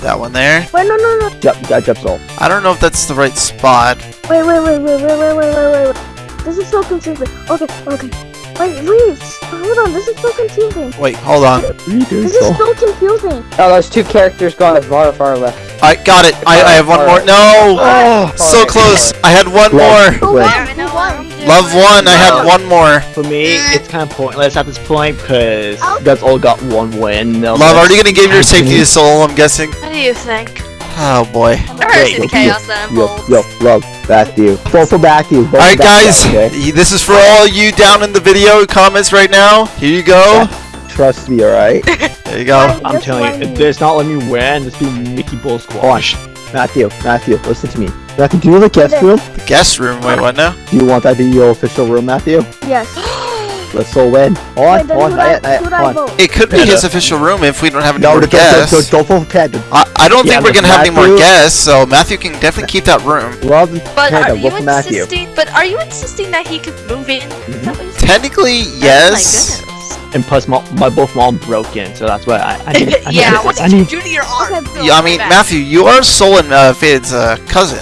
That one there. Wait, no, no, no. Jump, you gotta jump I don't know if that's the right spot. Wait, wait, wait, wait, wait, wait, wait, wait, wait. This is so confusing. Okay, okay. Wait, wait. Hold on. This is so confusing. Wait, hold on. What are you doing, This is Soul? so confusing. Oh, those two characters gone as far far left. I got it. I, I have one more. No! Oh, So close. I had one more. Who Wait. won? I Who know won? I'm doing Love one. I had one more. For me, it's kind of pointless at this point because you oh. guys all got one win. Love, are you gonna give your safety to Soul? I'm guessing. What do you think? Oh boy. I've never yo, chaos that Yo, unfolds. yo, love, Matthew. Vote for Matthew. Vote for Alright, guys. Matthew, okay? This is for all you down in the video comments right now. Here you go. Trust me, alright? <laughs> There you go. I'm telling you, if me. not letting me win, this be Mickey Bull squash. Matthew, Matthew, listen to me. Matthew, do you have a guest room? The guest room. Wait, what now? Do you want that to be your official room, Matthew? Yes. <gasps> <gasps> <gasps> Let's so win. On, Wait, on, who'd I, yet, not yet, who'd I on. It could be Yeah. his official room if we don't have any No, more don't, don't, don't, guests. don't vote for Panda. I, I don't Yeah, think we're gonna have any more guests, so Matthew can definitely keep that room. Love But Panda, are you vote Matthew. insisting? But are you insisting that he could move in? Is that what you're saying? Technically, Oh yes. goodness. And plus, my, my both mom broken, so that's why I, I need. I <laughs> need yeah, I what need, did you do to your arm? Okay. Yeah, I mean, Matthew, you are Soul and uh, Faded's uh, cousin.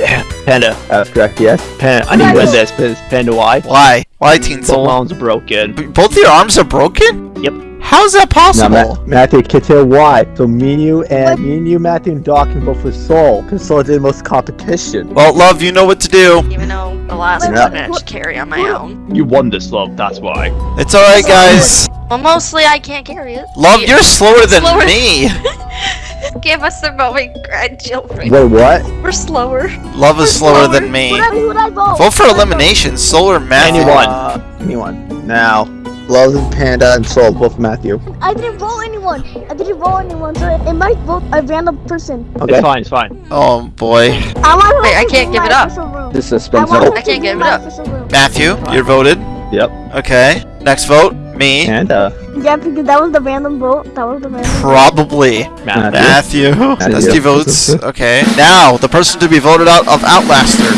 Panda, That's correct, yes. Panda. I need to win this because Panda, why? Why? Why, Teen Both Soul? moms are broken. Both your arms are broken? Yep. How is that Now, possible? Ma- Matthew, can tell why. So me and you and me and you, Matthew and Doc can vote for Soul, because Soul did the most competition. well, love, you know what to do. Even though the last Wait, one wait, I what- should carry on my own. You won this, love. That's why. It's alright, guys. Well, mostly I can't carry it. Love, you're slower than Slower. me. <laughs> <laughs> Give us the moment, grandchildren. Wait, what? We're slower. Love is slower than me. Who'd I, who'd I vote? Vote for Who'd I vote? elimination, Solar Matthew. Anyone. Uh, anyone. Now, Love and Panda and Soul, both Matthew. I didn't vote anyone. I didn't vote anyone, so it might vote a random person. Okay. It's fine. It's fine. Oh boy. I want Wait, I can't give it up. official room. This I suspense. want. I can't give it up. Matthew, you're voted. Yep. Okay. Next vote, me. Panda. Yeah, because that was the random vote. That was the random. Probably. Matt. Matthew. Matthew. Dusty votes. <laughs> Okay. Now, the person to be voted out of Outlaster.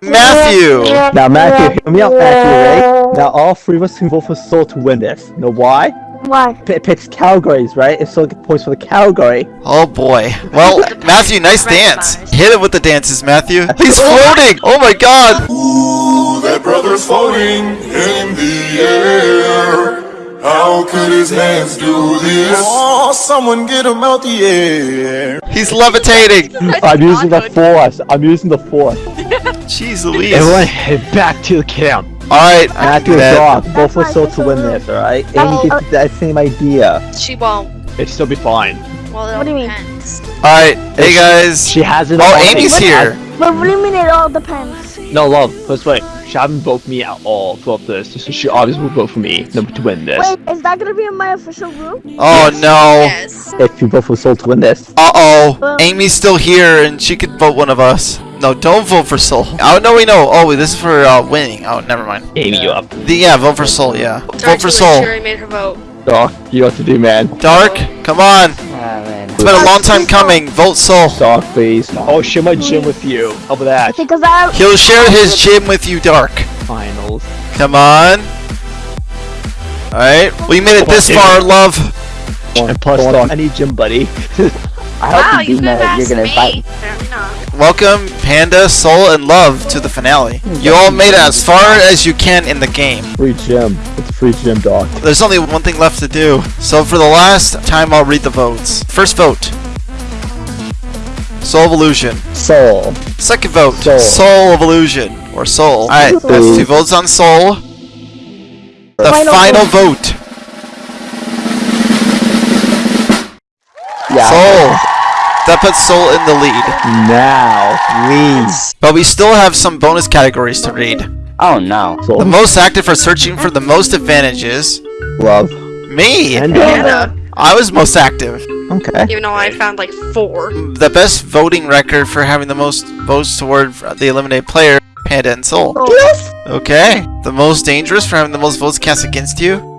Matthew! Now, Matthew, hear me out, Matthew, right? Now, all three of us can vote for Soul to win this. Know why? Why? It picks categories, right? If Soul gets points for the category. Oh boy. Well, <laughs> Matthew, nice dance. Hit it with the dances, Matthew. He's floating! Oh my god! <laughs> Ooh, that brother's floating in the air. How could his hands do this? Oh, someone get him out the air. He's levitating! I'm using the force. I'm using the force. <laughs> Jeez Louise. Everyone head back to the camp. Alright, Matthew and that- Doc, vote That's for my to win this, alright? Amy gets that same idea. She won't. It'd still be fine. Well, it What do you mean? depends. Alright, hey guys. She has it. Oh, all. Amy's here. But what do you mean it all depends? No, love. Let's wait. She haven't voted me at all throughout this, so she obviously will vote for me no, to win this. Wait, is that gonna be in my official room? Oh no. Yes. If you vote for Soul to win this. Uh-oh. Amy's still here and she could vote one of us. No, don't vote for Soul. Oh, no, we know. Oh, wait, this is for uh, winning. Oh, never mind. Amy, you up. The, yeah, vote for Soul, yeah. Sorry, Vote for too late. She Soul. already made her vote. Doc, you know what to do, man. Dark, come on. Ah. It's been a long time coming. Vote Soul. Doc, please. Oh, share my gym with you. How about that? Because I He'll share his gym with you, Dark. Finals. Come on. Alright, we made it this far, love. And plus, Hold. <laughs> I need gym buddy. I Wow, hope you you do know that you're asked gonna me. invite. Fair enough. Welcome, Panda, Soul, and Love to the finale. Hmm, you all made it as far as you can in the game. Free gym. It's a free gym, dog. There's only one thing left to do. So for the last time, I'll read the votes. First vote. Soul of Illusion. Soul. Second vote. Soul. Soul of Illusion. Or Soul. Alright, that's two votes on Soul. The Final final vote. Yeah. Soul. That puts Soul in the lead. Now, please. But we still have some bonus categories to read. Oh no. The most active for searching for the most advantages. Love. Me. And Panda. I was most active. Okay. Even though I found like four. The best voting record for having the most votes toward the eliminated player, Panda and Soul. Oh. Yes. Okay. The most dangerous for having the most votes cast against you?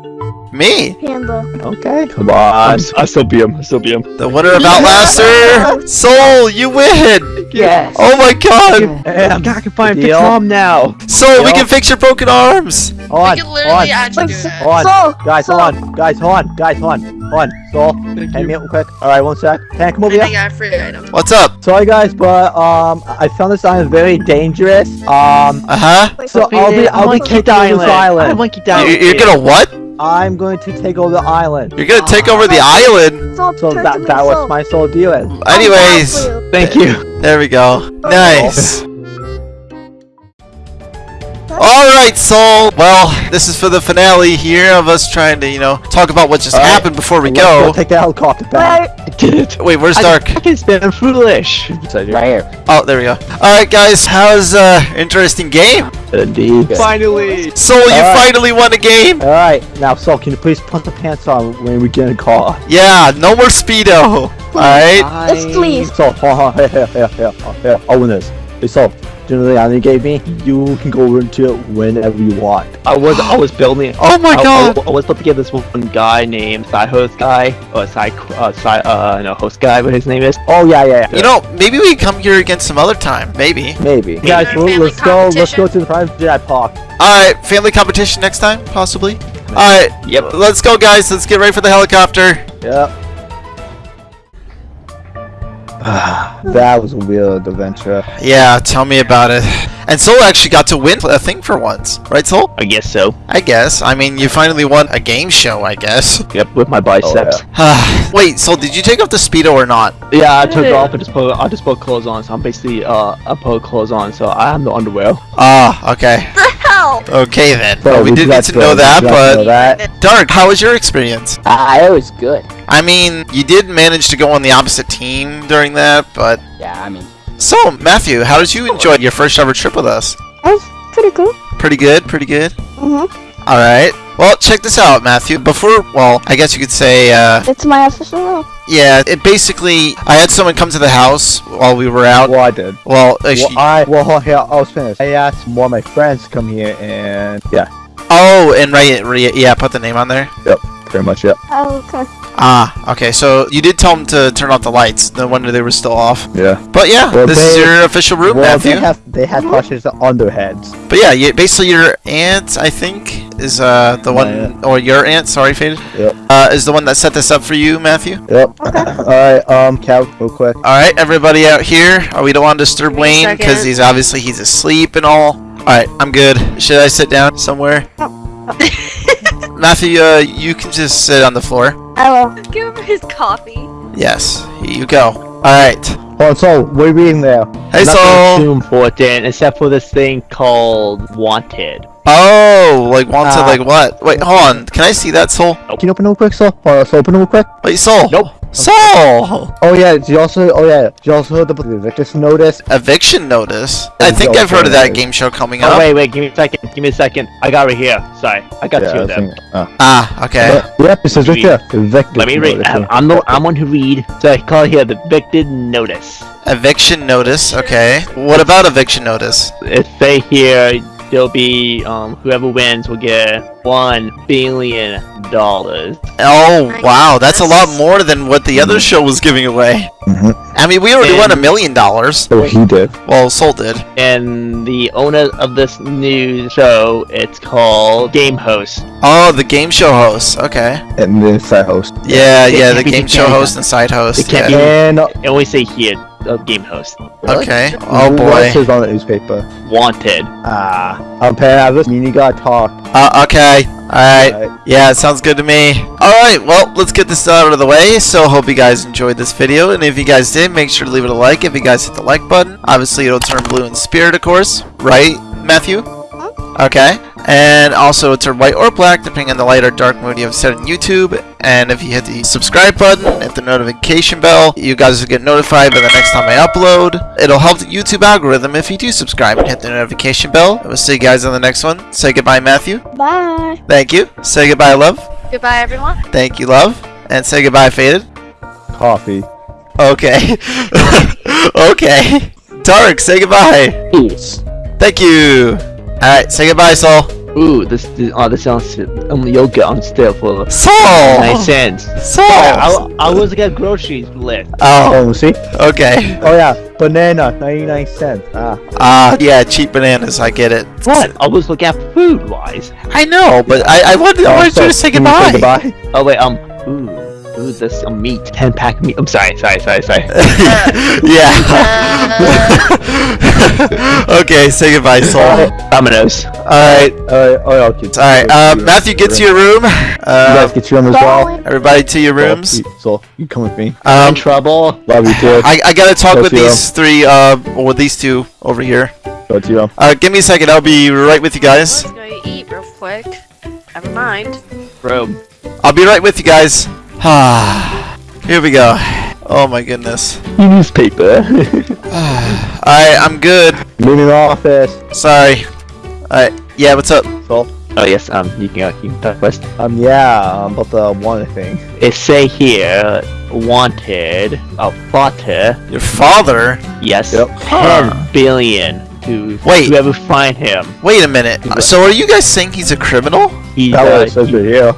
Me. Panda. Okay. Come I'm, on. s- I still beat him. I still beat him. The winner of Outlaster, <laughs> Soul, you win! Yes. Oh my god! And I can find Deal. fix mom now. Soul, we can fix your broken arms! on, We on, could literally add you Like, that. on, Soul, guys, Soul. hold on, guys, hold on, guys, hold on, hold on, Soul, hand me up real quick. All right, one sec. Can I come over I here? think I have free item. What's up? Sorry, guys, but um, I found this island very dangerous. Um, Uh huh. So I'll be, I I'll be want to taking over this I island. want to keep You, island. you're gonna what? I'm going to take over the island. You're gonna take over the island? So that, that was my sole deal. is. Anyways, I'm down for you. Thank you. there we go. Nice. Alright, Soul. Well, this is for the finale here of us trying to, you know, talk about what just All right. happened before we Let's go. Take the helicopter back. Wait, Did <laughs> it. Wait, where's I Dark? fucking spin foolish. Right here. Oh, there we go. Alright, guys, how's uh interesting game? Indeed. Finally. Soul, you Alright. finally won a game. All right, now, Soul, can you please put the pants on when we get in a car? Yeah, no more speedo. Alright. Yes, please. So, hold on, here, here, here, here, here. I'll win this. Hey, Soul, do you know the island you gave me? You can go into it whenever you want. I was I was building. Oh my I, I, god. I was put together this one guy named side host guy or side uh side uh no host guy, what his name is. Oh yeah, yeah, yeah. You know, maybe we can come here again some other time. Maybe. Maybe. Guys, our well, let's go. Let's go to the private jet park. Alright, family competition next time, possibly. Alright, Yep. let's go, guys. Let's get ready for the helicopter. Yep. <sighs> that was a weird adventure. Yeah, tell me about it. And Soul actually got to win a thing for once, right, Soul? I guess so. I guess. I mean, you finally won a game show, I guess. Yep, with my biceps. <sighs> Wait, Soul, did you take off the speedo or not? yeah. I took it off and just put I just put clothes on, so I'm basically uh I put clothes on, so I have no underwear. Ah, okay. <laughs> The hell? Okay then. So Well, we did need got to know that, we got to know but that. Dark, how was your experience? Ah, it was good. I mean, you did manage to go on the opposite team during that, but Yeah, I mean, so Matthew, how did you enjoy your first ever trip with us? that was pretty cool. Pretty good, pretty good. Mm-hmm. All right. Well, check this out, Matthew. Before, well, I guess you could say, uh, It's my official role. yeah. It basically, I had someone come to the house while we were out. Well, I did. Well, actually, Well, I well here I was finished. I asked one of my friends to come here, and yeah, oh, and right, right, yeah, put the name on there. Pretty much it. Oh, okay. Ah, okay. So you did tell them to turn off the lights. No wonder they were still off. Yeah. But yeah, Well, this is your official room, Well, Matthew. they have they have questions on their heads. But yeah, you, basically your aunt, I think, is uh the My one, aunt. or your aunt, sorry, Faded, Yep. uh, is the one that set this up for you, Matthew. Yep. <laughs> All right. Um, Cal, real quick. All right, everybody out here, uh, we don't want to disturb Give Wayne because he's obviously he's asleep and all. All right, I'm good. Should I sit down somewhere? <laughs> Matthew, uh, you can just sit on the floor. I will. Give him his coffee. Yes, here you go. All right. Hold on, so what are you reading there? Hey, Nothing Soul. too important except for this thing called Wanted. Oh, like wanted, Ah. like what? Wait, hold on. Can I see that, Soul? Can you open it real quick, so? Hold on, so open it real quick. Wait, Soul. Nope. Soul. Oh yeah, did you also? Oh yeah, did you also heard the evictus notice? Eviction notice. I think I've heard of that game show coming Oh up. wait, wait, give me a second. Give me a second. I got right here. Sorry, I got two I of them. think- uh, Ah, okay. Yep, it says right Read. there. Evictus Let me read. notice, I'm. I'm the I'm one who read. So I call it here the evicted notice. Eviction notice. Okay. What about eviction notice? It say here there'll be um whoever wins will get one billion dollars. Oh wow, that's a lot more than what the other show was giving away. Mhm. I mean, we already won a million dollars. Oh, he did. Well, Soul did. And the owner of this new show, it's called Game Host. Oh, the game show host. Okay. And the side host. Yeah, It yeah, can't the be game show Canada. host and side host. It can't yeah. And uh, And we say here, uh, Game Host. Okay. Oh boy. else is on the newspaper? Wanted. Ah, I'm paying out this mean you gotta talk. Uh, okay. Alright. Alright. Yeah, it sounds good to me. Alright, well, let's get this out of the way. So, hope you guys enjoyed this video. And if you guys did, make sure to leave it a like. If you guys hit the like button, obviously it'll turn blue in spirit, of course. Right, Matthew? Okay. And also, it'll turn white or black, depending on the light or dark mode you have set on YouTube. And if you hit the subscribe button, hit the notification bell, you guys will get notified by the next time I upload. It'll help the YouTube algorithm if you do subscribe and hit the notification bell. And we'll see you guys on the next one. Say goodbye, Matthew. Bye. Thank you. Say goodbye, love. Goodbye, everyone. Thank you, love. And say goodbye, Faded. Coffee. Okay. <laughs> okay. Tarek, say goodbye. Peace. Thank you. Alright, say goodbye, Soul. Ooh, this, this oh this sounds um yogurt on still for Soul! nine cents. Soul! I, I was looking at groceries list. Oh, Oh, see? okay. Oh yeah, banana, 99 cents. Ah, Ah, yeah, cheap bananas, I get it. What? I was looking at food wise. I know, but I, I wanted, I wanted you to say can you goodbye. goodbye? Oh wait, um, ooh, ooh, this um, meat, ten pack meat. I'm sorry, sorry, sorry, sorry. <laughs> yeah. <laughs> okay, say goodbye, Soul. Dominoes. Alright, Alright, oh yeah, kids. alright. Uh, Matthew, get to your room. You guys Uh, get your room as well. everybody to your rooms. So, you, come with me. in Um, trouble. Love you too. I, I gotta talk Go with to your these three, uh, or with these two over here. Go to you. Uh, give me a second, I'll be right with you guys. Let's go eat real quick. Never mind. Room. I'll be right with you guys. Ah, <sighs> here we go. Oh my goodness. Newspaper. <laughs> <sighs> Alright, I'm good. Moving the office. Sorry. Alright, yeah, what's up? So, oh yes, um, you can uh, you can talk first. um, yeah, um, about the one thing. It say here, wanted a father. Your father? Yes, Yep. ten Huh. billion to Wait. whoever find him. Wait a minute. So are you guys saying he's a criminal? He That uh, what it says he, right yeah,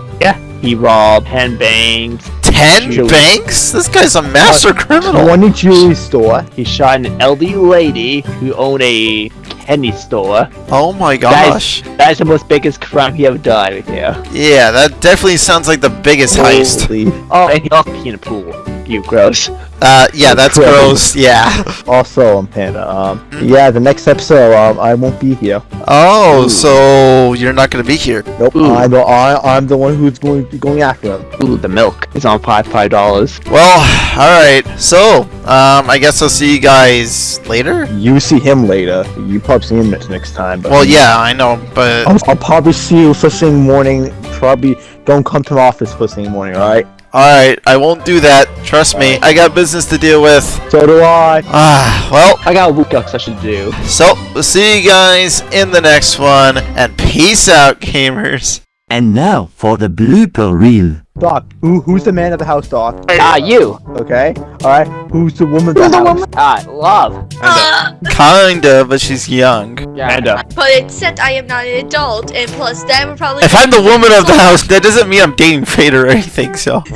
he robbed ten banks. Ten Julie. banks? This guy's a master uh, criminal. One jewelry store. He shot an elderly lady who owned a candy store. Oh my That gosh. is, that is the most biggest crime he ever done right there. Yeah, that definitely sounds like the biggest heist. Oh, and he also peed in a pool. You gross. Uh, yeah, that's Incredible. gross. Yeah. <laughs> Also, um, Panda, um, yeah, the next episode, um, I won't be here. Oh, Ooh. so you're not gonna be here. Nope, Ooh. I'm the, I, I'm the one who's going to be going after him. Ooh, the milk is on five five dollars. Well, alright. So, um, I guess I'll see you guys later? You see him later. You probably see him next, next time. But Well, yeah, I know, but... I'll, I'll probably see you first thing morning. Probably don't come to the office first thing morning, alright? Alright, I won't do that. Trust me. I got business to deal with. So do I. Ah, well, I got workouts I should do. so, we'll see you guys in the next one, and peace out, gamers. And now for the blooper reel. Doc, who, who's the man of the house, Doc? Ah, you. Okay, alright. Who's the woman of Who's the the house? woman? Ah, love. Kinda, but she's young. And uh, But it said I am not an adult, and plus that would probably. If I'm the woman of the <laughs> house, that doesn't mean I'm dating Fader or anything, so. <laughs>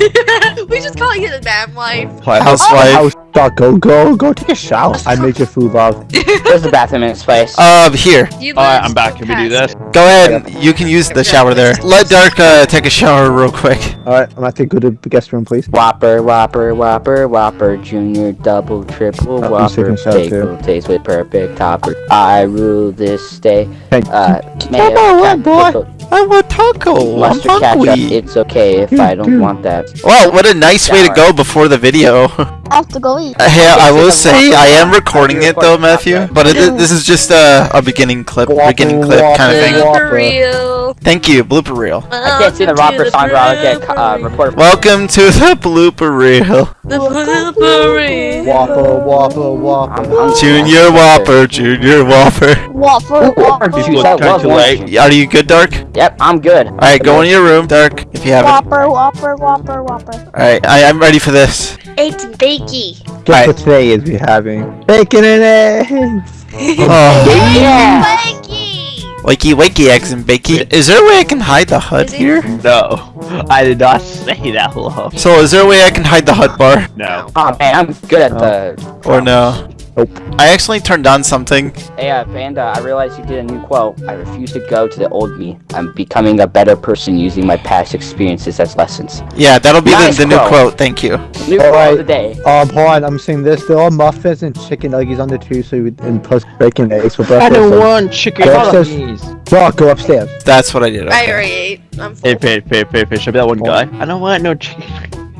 we just calling it a man wife. Housewife. House, Doc, go, go, go take a shower. I make your food, love. There's a bathroom in this place. Um, here. Alright, lived I'm back. Can we do this? Go ahead, you can use the shower there. Let Dark uh, take a shower real quick. Alright, I'm gonna take go to the guest room, please. Whopper, Whopper, Whopper, Whopper, Junior, Double, Triple, Oh, Whopper, a shot, bagel, taste with perfect topper. I rule this day. Hey, Uh, mayo, on, cat- boy. pickle, I want taco. I'm mustard, ketchup. It's okay if I don't want that. Well, what a nice way to go before the video. I have to go eat. hey, I will say <laughs> I am recording it though, Matthew. But it, this is just a, a beginning clip, beginning clip kind of thing. Whopper. For real. Thank you, blooper reel. I can't see the Whopper song, but I'll get uh, reported. Welcome to the blooper reel. The blooper reel. Whopper, whopper, whopper. I'm hungry. Junior Whopper, Junior Whopper. Waffle, waffle, People that turn was too Are you good, Dark? Yep, I'm good. Alright, go in your room, Dark, if you haven't. whopper, whopper, whopper, whopper. Alright, I am ready for this. It's bakey. Guess what today is we having? Bacon and eggs! <laughs> Oh, Yeah. Bakey. Wakey wakey eggs and bakey. Is there a way I can hide the hut Is here? No, <laughs> I did not say that, love. So is there a way I can hide the hut bar? No. Oh man, I'm good at the. Or no? Nope. I accidentally turned on something. Hey, uh, Panda, I realized you did a new quote. I refuse to go to the old me. I'm becoming a better person using my past experiences as lessons. Yeah, that'll be Nice the, the new quote. quote. Thank you. New quote Alright. of the day. Um, hold on, I'm saying this. There are muffins and chicken nuggets on the too, so we, and plus bacon eggs for breakfast. I don't so- want chicken Go nuggies. Bro, go upstairs. That's what I did. I already ate. I'm full. Hey, pay, pay, pay, pay. Show me that one guy. I don't want no chicken.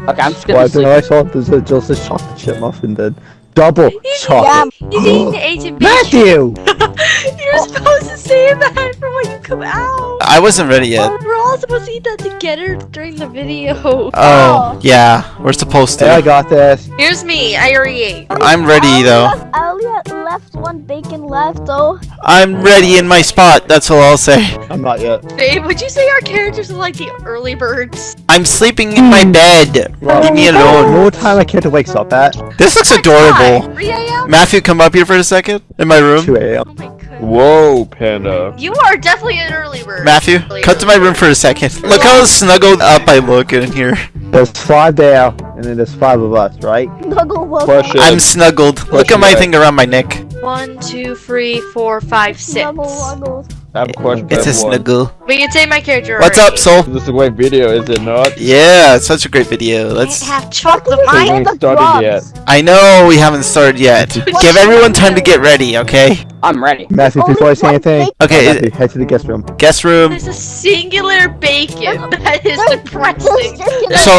Okay, I'm just gonna I sleep. I saw there's a, just a chocolate chip muffin then. Double chocolate. He's eating the Asian beef. Matthew! <laughs> You're supposed to say that for when you come out. I wasn't ready yet. Oh, we're all supposed to eat that together during the video. Oh, yeah. We're supposed Hey, I got this. Here's me. I already ate. I'm ready I though. Left, I only had left one bacon left though. I'm ready in my spot. That's all I'll say. I'm not yet. Babe, would you say our characters are like the early birds? I'm sleeping in my bed. Leave me alone. No time my kid wakes up at This looks adorable. 3 a.m.? Matthew, come up here for a second. In my room. 2 a.m. Oh. Whoa, panda. You are definitely an early bird. Matthew, Early cut to my room for a second. Look how snuggled up I look in here. There's five there, and then there's five of us, right? Snuggle I'm snuggled. Look at my thing around my neck. One, two, three, four, five, six. Snuggle wuggle. I have a question. It's a snuggle. We can take my character. What's up. Soul? This is a great video, is it not? Yeah, it's such a great video. Let's. Can't have chocolate Fucking We mine. ain't started drugs. yet. I know we haven't started yet. <laughs> Give everyone time to get ready, okay? I'm ready. Matthew, Only before I say anything. Okay, Matthew, head to the guest room. guest room. There's a singular bacon. That is depressing. So,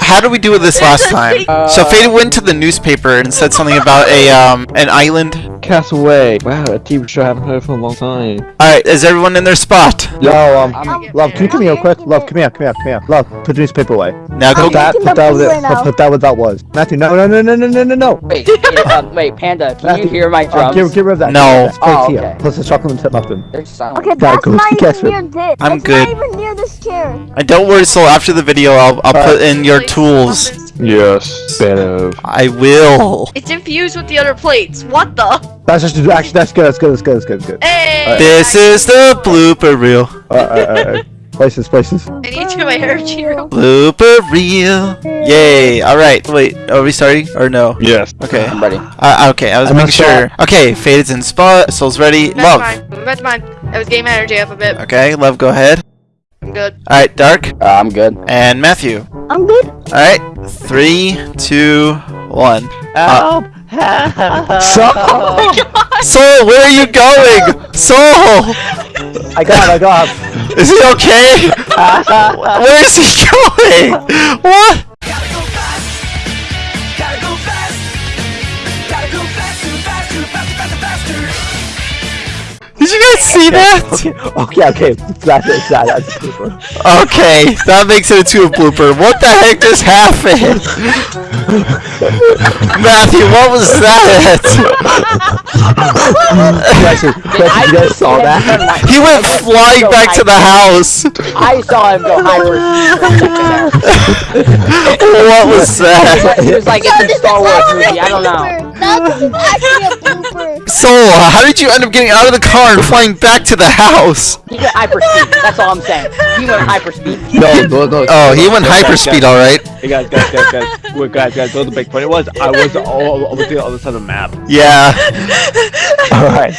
how did we do with this last time? So Fade went to the newspaper and said something about a um an island. Castaway. Wow, a TV show I haven't heard for a long time. All right, is everyone in their spot? Yo, um, I'm- love, can you come here real quick? Love, come here, come here, come here. Love, put the newspaper away. Now go. Put that, put that with it. right now. Put that what that was. Matthew, no, no, no, no, no, no, no, no. Wait, wait, um, <laughs> wait, Panda, can you hear my Uh, drums? get, get rid of that. No. That's right Oh, here. Plus the chocolate chip muffin. They're. Okay, Gotta that's go to not even near this. I'm That's good. not even near this chair. And don't worry, Soul. After the video, I'll I'll put in your tools. Yes. Fan of. I will. It's infused with the other plates. What the? That's just actually that's good. That's good. That's good. That's good. That's good. Hey! This is the blooper reel. Uh, uh, uh, uh, places, places. I need to get my energy real Blooper reel. Yay! All right. Wait. Are we starting or no? Yes. Okay. I'm ready. Uh, okay. I was I'm making not sure. Okay. Faded's in spot. Soul's ready. That's Love. mine. That's mine. I was getting my energy up a bit. Okay. Love. Go ahead. I'm good. All right. Dark Uh, I'm good. and Matthew. I'm good. All right. Three, two, one. Uh, So, Soul, where are you going? Soul, I got, I got. is he okay? <laughs> where is he going? What? Did you guys see that? Okay, okay, okay. That's it. That, that's a blooper. Okay, that makes it into a blooper. What the heck just happened? <laughs> Matthew, what was that? Question, question, you guys saw that? He went flying back to the house. I saw him go hyper. <laughs> What was that? He was like Yo, it's a Star Wars movie. I don't know. Blooper. <laughs> No, actually a blooper. Soul, how did you end up getting out of the car and flying back to the house? He went hyper speed. That's all I'm saying. He went hyper speed. No, no, no. Oh, he went hyperspeed, alright. Hey guys, guys, guys, guys. Wait, guys, guys. Know the big point it was I was all I was the other side of the map. Yeah. Alright.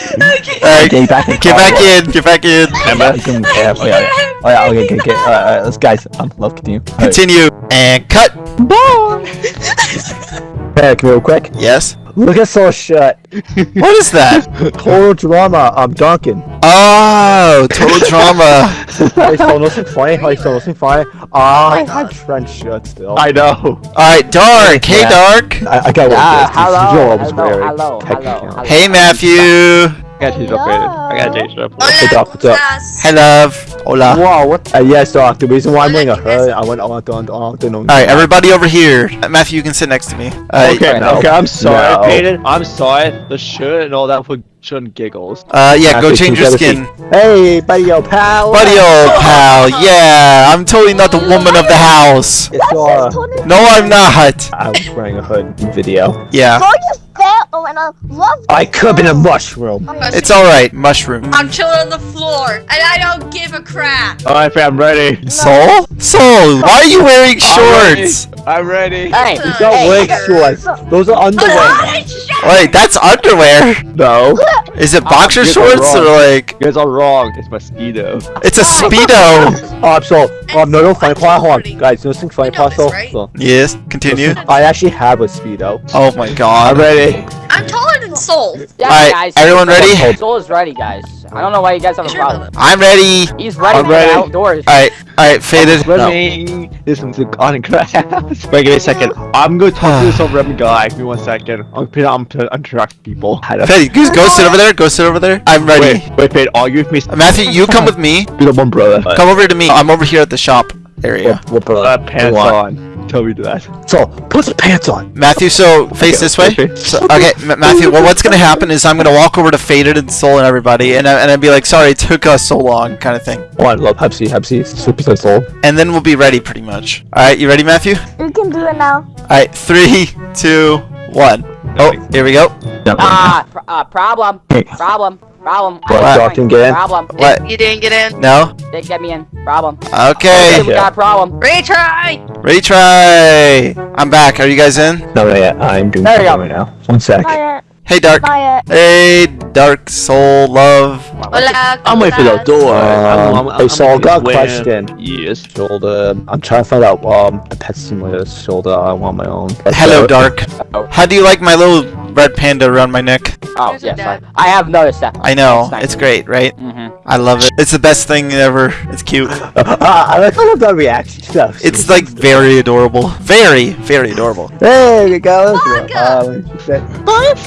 Alright, Okay, back in get back in, get back in. Emma, yeah, oh yeah, yeah. Oh yeah, okay, okay, okay. Alright, alright, let's guys, um, love continue. Alright. Continue. And cut. Hey, come real quick. Yes. Look at Soul Shut. <laughs> What is that? Total drama. I'm Duncan. Oh, total drama. <laughs> Hey, Soul, nothing funny. Hey, Soul, nothing funny. I have Trent Shut still. I know. Alright, Dark. Hey, Yeah. Dark. I, I got one. Ah, This- this hello, hello, hello, hello, hello. Hey, Matthew. I got changed upgraded. I got changed up. What's up, what's up? Hey, love. Hola. Wow, what? Uh, yes, Doc. The reason why I'm wearing a hood, I went on, on, on, on, on. Alright, everybody over here. Uh, Matthew, you can sit next to me. Uh, Okay, no. okay, I'm sorry, No. Peyton. I'm sorry. The shirt and all that for showing giggles. uh, yeah, go change your skin. Hey, buddy, yo, pal. Buddy, old pal. <laughs> Yeah, I'm totally not the woman of the house. It's, uh, No, I'm not. I was wearing a hood in video. Yeah. Go just fell and I love I could have been a mushroom. It's alright, mushroom. I'm chilling on the floor, and I don't give a crap. Alright, fam, I'm ready. <laughs> Soul? Soul, why are you wearing shorts? I'm ready. Hey, These are hey, leg shorts. Those are underwear. Wait, that's underwear. No. Is it boxer you're shorts or like You guys are wrong. It's mosquito. it's a speedo? <laughs> Um, so, um, no, no, funny part. Hold Pretty- on, guys. No, think funny know part. this, So, right? so, Yes, continue. I actually have a speedo. Oh my god. I'm god. Ready. I'm taller than Soul. Yeah, Alright, guys. everyone ready? Soul is ready, guys. I don't know why you guys have a problem. I'm ready. He's ready I'm ready. outdoors. Alright, alright, faded. Swimming. This one's on grass. Wait, give me a second. I'm gonna talk to this over random <sighs> guy. Give me one second. I'm gonna I'm gonna interact people. <laughs> Faded, go, go sit over there, go sit over there. I'm ready. Wait, wait, wait. Argue with me. Matthew, you come with me. Be the one brother. Come over to me. I'm over here at the shop area. What, what brother? Uh, pants What? on. Tell me to that. So, put the pants on. Matthew, so face this way. okay. So, okay, M- Matthew. Well, what's gonna happen is I'm gonna walk over to Faded and Soul and everybody, and I, and I'd be like, "Sorry, it took us so long," kind of thing. Oh, I love Pepsi. Pepsi. Super so soul. And then we'll be ready, pretty much. All right, you ready, Matthew? You can do it now. All right, three, two, one. Oh, here we go. Ah, pr- uh, problem. Problem. Problem. What, I'm didn't get in? Problem. What? You didn't get in. No. Didn't get me in. Problem. Okay. We got a problem. Retry. Retry. I'm back. Are you guys in? No, not yet. I'm doing There you something go. right now. One sec. Not yet. Hey, Dark. Not yet. Hey, Dark Soul Love. Hola. I'm waiting for the door. Um, hey, Saul, got a question. Yes. Shoulder. I'm trying to find out um a pet simulator shoulder. I want my own. Hello, So- Dark. <laughs> How do you like my little red panda around my neck? Oh, Here's yes. I. I have noticed that. I know. It's nice. It's great, right? Mm-hmm. I love it. It's the best thing ever. It's cute. Ah, <laughs> I like all of that reaction stuff. It's like very adorable. Very, very adorable. There you go. Baka! Uh, what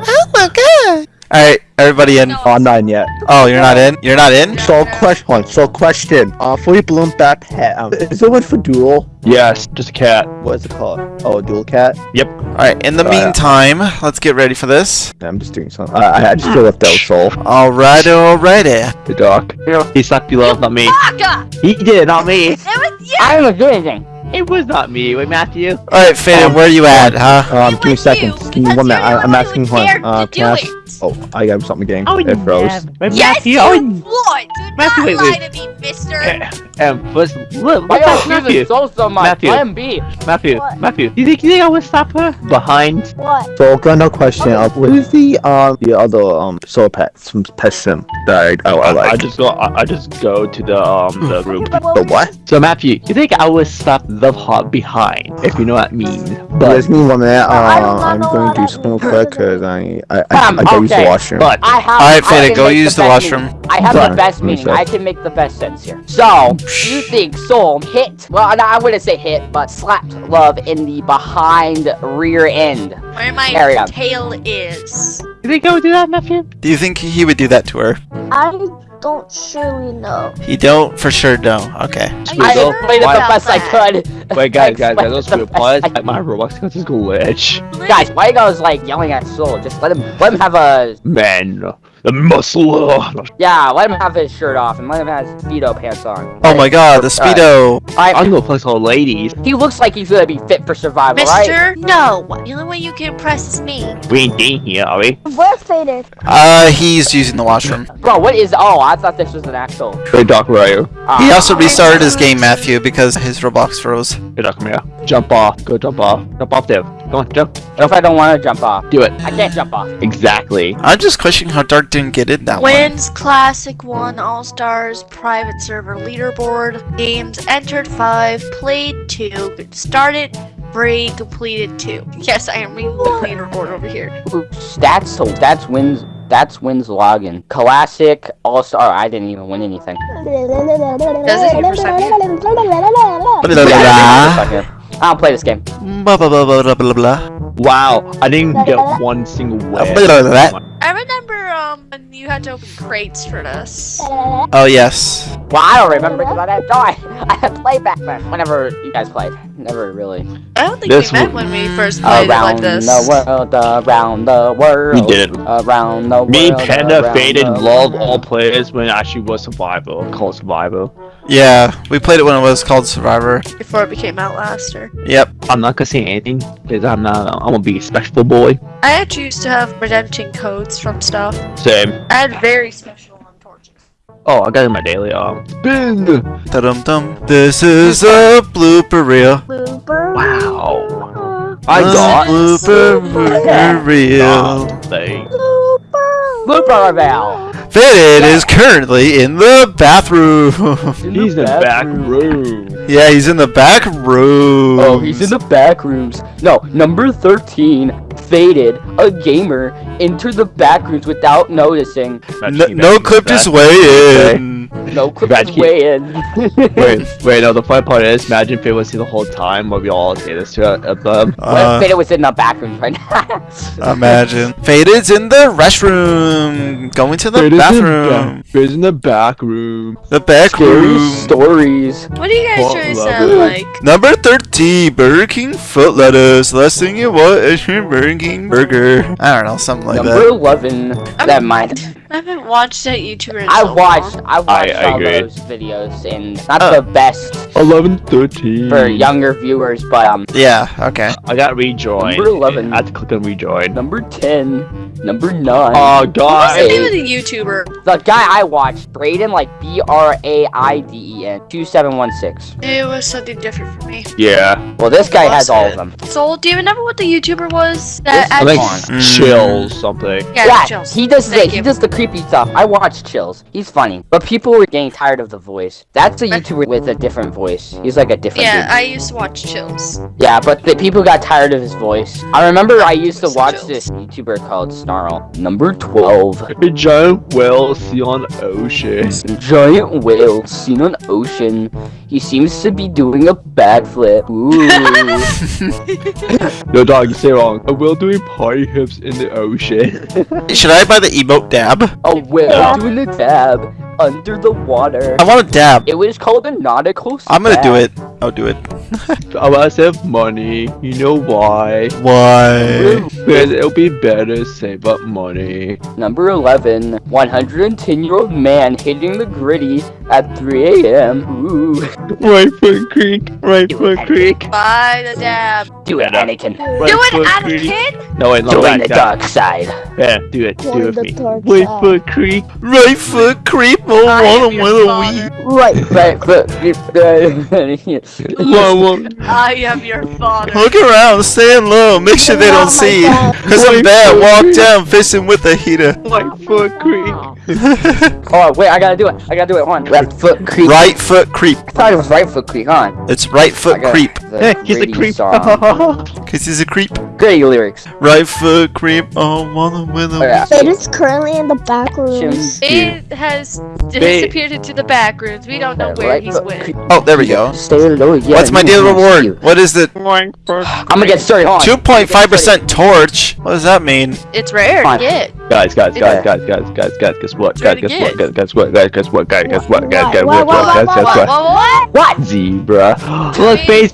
did my god! Alright, everybody in. Oh, I'm not in yet. Oh, you're not in? You're not in? So question, hold on, so question. Uh, fully blown back pet. Um, is it one for dual? Yes. Just a cat. What is it called? Oh, dual cat. Yep. Alright, in the Uh, meantime, let's get ready for this. I'm just doing something. I, I- I just feel left out, soul. Alright, alrighty. The dog. He sucked you love, not me. Baka. He did, not me. It was you. I didn't do anything. It was not me. Wait, Matthew. Alright, Faded, where are you at, huh? Um, give me a was second. Give me one minute. I, I'm asking who one. dared Uh, to can I? ask- it. Oh, I got something again. Oh, it froze. Wait, Yes, Matthew. you Oh, would. Do Matthew, not wait, lie wait. to me, mister. um, first, look, Why look at you Matthew. using soul so much? Matthew. Let him be. Matthew, What? Matthew. You think you think I would stop her behind? What? So, got no question. Uh, what is the um the other um soul pet some pet sim that I, I, I like? I just go. I, I just go to the um the group. the what? So Matthew, you think I would stop Love Heart behind? If you know what I mean. But give me one minute. Uh, I do not I'm going to do that something quick because I I, I, Um, I gotta use the washroom. But I have. Alright, I can go make use the best washroom. meaning. I have the best meaning. check. I can make the best sense here. So, you think Soul hit? Well, no, I wouldn't say hit, but slapped Love in the behind rear end. Where my Carry on. tail is. you think I would do that, Matthew? Do you think he would do that to her? I don't surely know. He don't for sure don't. Okay. I Go- explained it the best I could. Wait, guys, <laughs> guys, guys, those it the pause. I. My Roblox account is glitch. Guys, why you guys like yelling at Soul? Just let him, let him have a, Man, the muscle. yeah, let him have his shirt off and let him have his speedo pants on. Oh my god, the speedo. I, I'm gonna flex all ladies. he looks like he's gonna be fit for survival, right? Mister, no. The only way you can impress is me. We ain't dating here, are we? Where faded? Uh, he's using the washroom. Bro, what is? Oh, I thought this was an actual. Hey, Doc, where are you? Uh, He also restarted his game, Matthew, because his Roblox froze. Hey, Doc, come here. Jump off. Go jump off. Jump off there. Go on, jump. What if I don't want to jump off? Do it. I can't jump off. Exactly. I'm just questioning how Dark didn't get in that one. Wins Classic 1 All Stars Private Server Leaderboard. Games entered 5, played 2, started 3, completed 2. Yes, I am reading the leaderboard over here. Ooh, Stats, so that's wins. That's wins login. Classic All Star. I didn't even win anything. Does it? Your percent? Blah, blah, Yeah, blah, I didn't win a second. I don't play this game. blah, blah, blah, blah, blah, blah, blah. Wow, I didn't get one single win. I remember um when you had to open crates for this. Oh, yes. Well, I don't remember because I didn't die. I had <laughs> played back then. Whenever you guys played, never really. I don't think This we met when we first played it Around like this. Around the world, around the world. We did. Around the world. Me, Panda, around Faded, the love all players when I actually was survival. Called survival. Yeah, we played it when it was called Survivor. Before it became Outlaster. Yep. I'm not gonna say anything because I'm not. I'm gonna be a special boy. I actually used to have redemption codes from stuff. Same. I had very special on torches. Oh, I got in my daily um. Spin. Dum dum. This is a blooper reel. Blooper. Wow. I got blooper reel. something. Blooper Val. Faded is currently in the bathroom. <laughs> He's in the back room. yeah, he's in the back room. Oh, he's in the back rooms. No, number 13, Faded, a gamer, entered the back rooms without noticing. No, no clipped his way in. No clip Bad his way in. <laughs> wait, <laughs> wait, no, the funny part is, imagine Faded it was here the whole time while we all say this to uh, them. what Uh, if Faded was in the back rooms right now? Imagine. Faded's in the restroom. Going to the bathroom. Faded's in the back room. The back Scary room. stories. What do you guys What trying to love sound like? Number 13, Burger King foot lettuce. Last thing you want is your Burger King burger. I don't know, something like that. number that. 11, that mind. I haven't watched that YouTuber in I so watched, long. I watched I all agree. those videos, and not Oh. the best Eleven thirteen. for younger viewers, but um, Yeah, okay. I got rejoined. Number 11. I had to click on rejoin. number 10, number 9. Oh God. What's god. the name of the YouTuber? The guy I watched, Braden, like B R A I D E N, 2716. It was something different for me. Yeah. Well, this guy has Lost all of them. Soul, do you remember what the YouTuber was? That This I think Mm. chills something. yeah, Yeah, Chills. he does the Thank he does the creepy stuff. I watch Chills. He's funny, but people were getting tired of the voice. That's a YouTuber with a different voice. He's like a different. Yeah, dude. I used to watch Chills. Yeah, but the people got tired of his voice. I remember I used to watch Chills. this YouTuber called Snarl. Number 12. A giant whale see on ocean. Giant whale seen on ocean. He seems to be doing a backflip. Ooh. <laughs> No dog, you say wrong. A whale doing party hips in the ocean. Should I buy the emote dab? a whale doing the dab under the water. I want a dab. It was called a nautical I'm gonna do it. I'll do it. <laughs> Oh, I must have money. You know why? Why? Because it'll be better to save up money. Number 11. 110 year old man hitting the griddy at 3 a.m. Ooh. Right foot creek. Right foot creek. Buy the dab. Do it, Anakin. Right Do it, foot creek. Anakin! No wait, no Join back the dark side. Yeah, do it. Do it with me. Right foot creek. Right foot creep. <laughs> Oh, I am wanna your with a father. Right, right, but. <laughs> One, one. I am your father. Look around, stand low, make sure they don't oh see. you. Cause I'm bad, walk down, fishing with a heater. <laughs> Right foot creep. oh, wait, I gotta do it. I gotta do it. One. Left foot creep. Right foot creep. I thought it was right foot creep, huh? It's right foot creep. the Hey, he's a creep. Song. Cause he's a creep. Gritty lyrics. Right foot creep. Oh, wanna with a Oh. It is currently in the back rooms. It has disappeared into the back rooms. We don't know where Right he's foot with. Oh, there we go. Stay low. Yeah, What's my you daily reward? you. What is it? <sighs> I'm gonna get started 2.5% torch. What does that mean? It's rare Fine. to get. Guys, guys, guys, guys, guys, guys, guys, guess what? Try Guys, to guess what? get. Guys, guess what? Guys, guess what? Guys, guess what? Guys, guess What, what? what, Guys, what, guess What? what? What? What? Zebra. <gasps> Look, face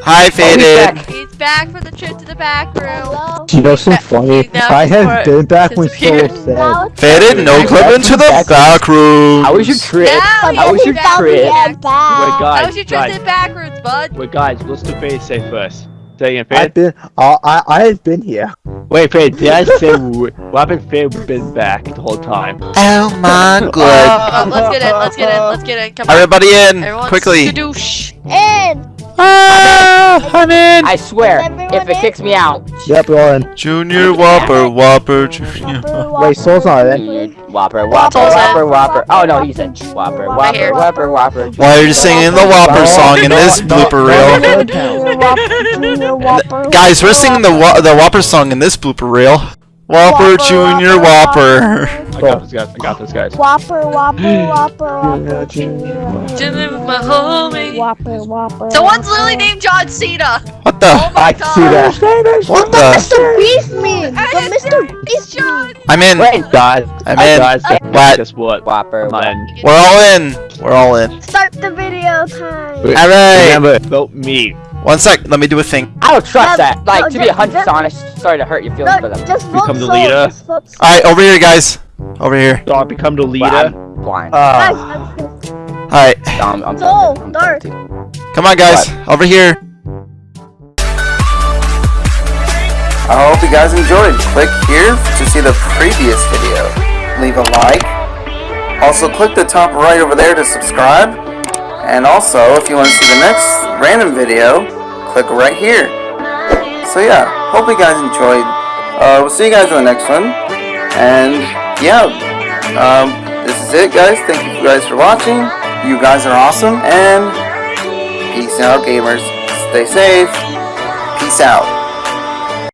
back. Hi, Oh, he's back. He's back for the trip to the back room. Hello? You know some Back- funny? I before have been back when disappeared. Soul said. Now it's Faded, no clip into the back room. How was your trip? Now How was your trip? Yeah, Wait, back. How guys, was your trip guys, to the back rooms, bud? wait, guys, let's do face say first. Say again, I've been, uh, I, I have been here. Wait, Fade, did I say <laughs> w- what happened? Fade been back the whole time. Oh my god. Uh, let's get in. Let's get in. Let's get in. Come on. Everybody in, Everyone, quickly. skadoosh. In. Ah, I'm in. I swear, if it in? kicks me out, Yep, we're all in. Junior Whopper, Whopper, Junior. Wait, Soul's not in. Whopper, Whopper, Whopper, Whopper. Oh no, he's in. Whopper, Whopper, Whopper, Whopper. Why are you singing the Whopper song in this blooper reel? Junior Whopper, Junior Whopper, Guys, we're singing the the Whopper song in this blooper reel. Whopper, Whopper, Junior Whopper, Whopper. I got this, guys. I got this, guys. Whopper, Whopper, <gasps> Whopper, Whopper, Junior Chilling my homie. Whopper, Whopper. Someone's Whopper. literally named John Cena. What the? Oh my I god. see that. What The the? Mr. Beast oh, meme. I The Mr. said Beast John. I'm in. Wait, Guys, I'm in. guys, uh, guys, What? guess what? Whopper, I'm in. We're all in. We're all in. Start the video time. Wait, Alright. Remember, vote me. One sec. Let me do a thing. I don't trust No, that. Like, no, to be just- 100 just- honest, sorry to hurt your feelings for No, them. just Become the leader. just vote Soul. All right, over here, guys. Over here. So I become the leader. I'm blind. Uh, Guys, I'm- All right. I'm So. I'm Dark. Come on, guys, over here. I hope you guys enjoyed. Click here to see the previous video. Leave a like. Also, click the top right over there to subscribe. And also, if you want to see the next random video, click right here. So yeah, hope you guys enjoyed. Uh, we'll see you guys in the next one. And yeah, um, this is it, guys. Thank you guys for watching. You guys are awesome. And peace out, gamers. Stay safe. Peace out.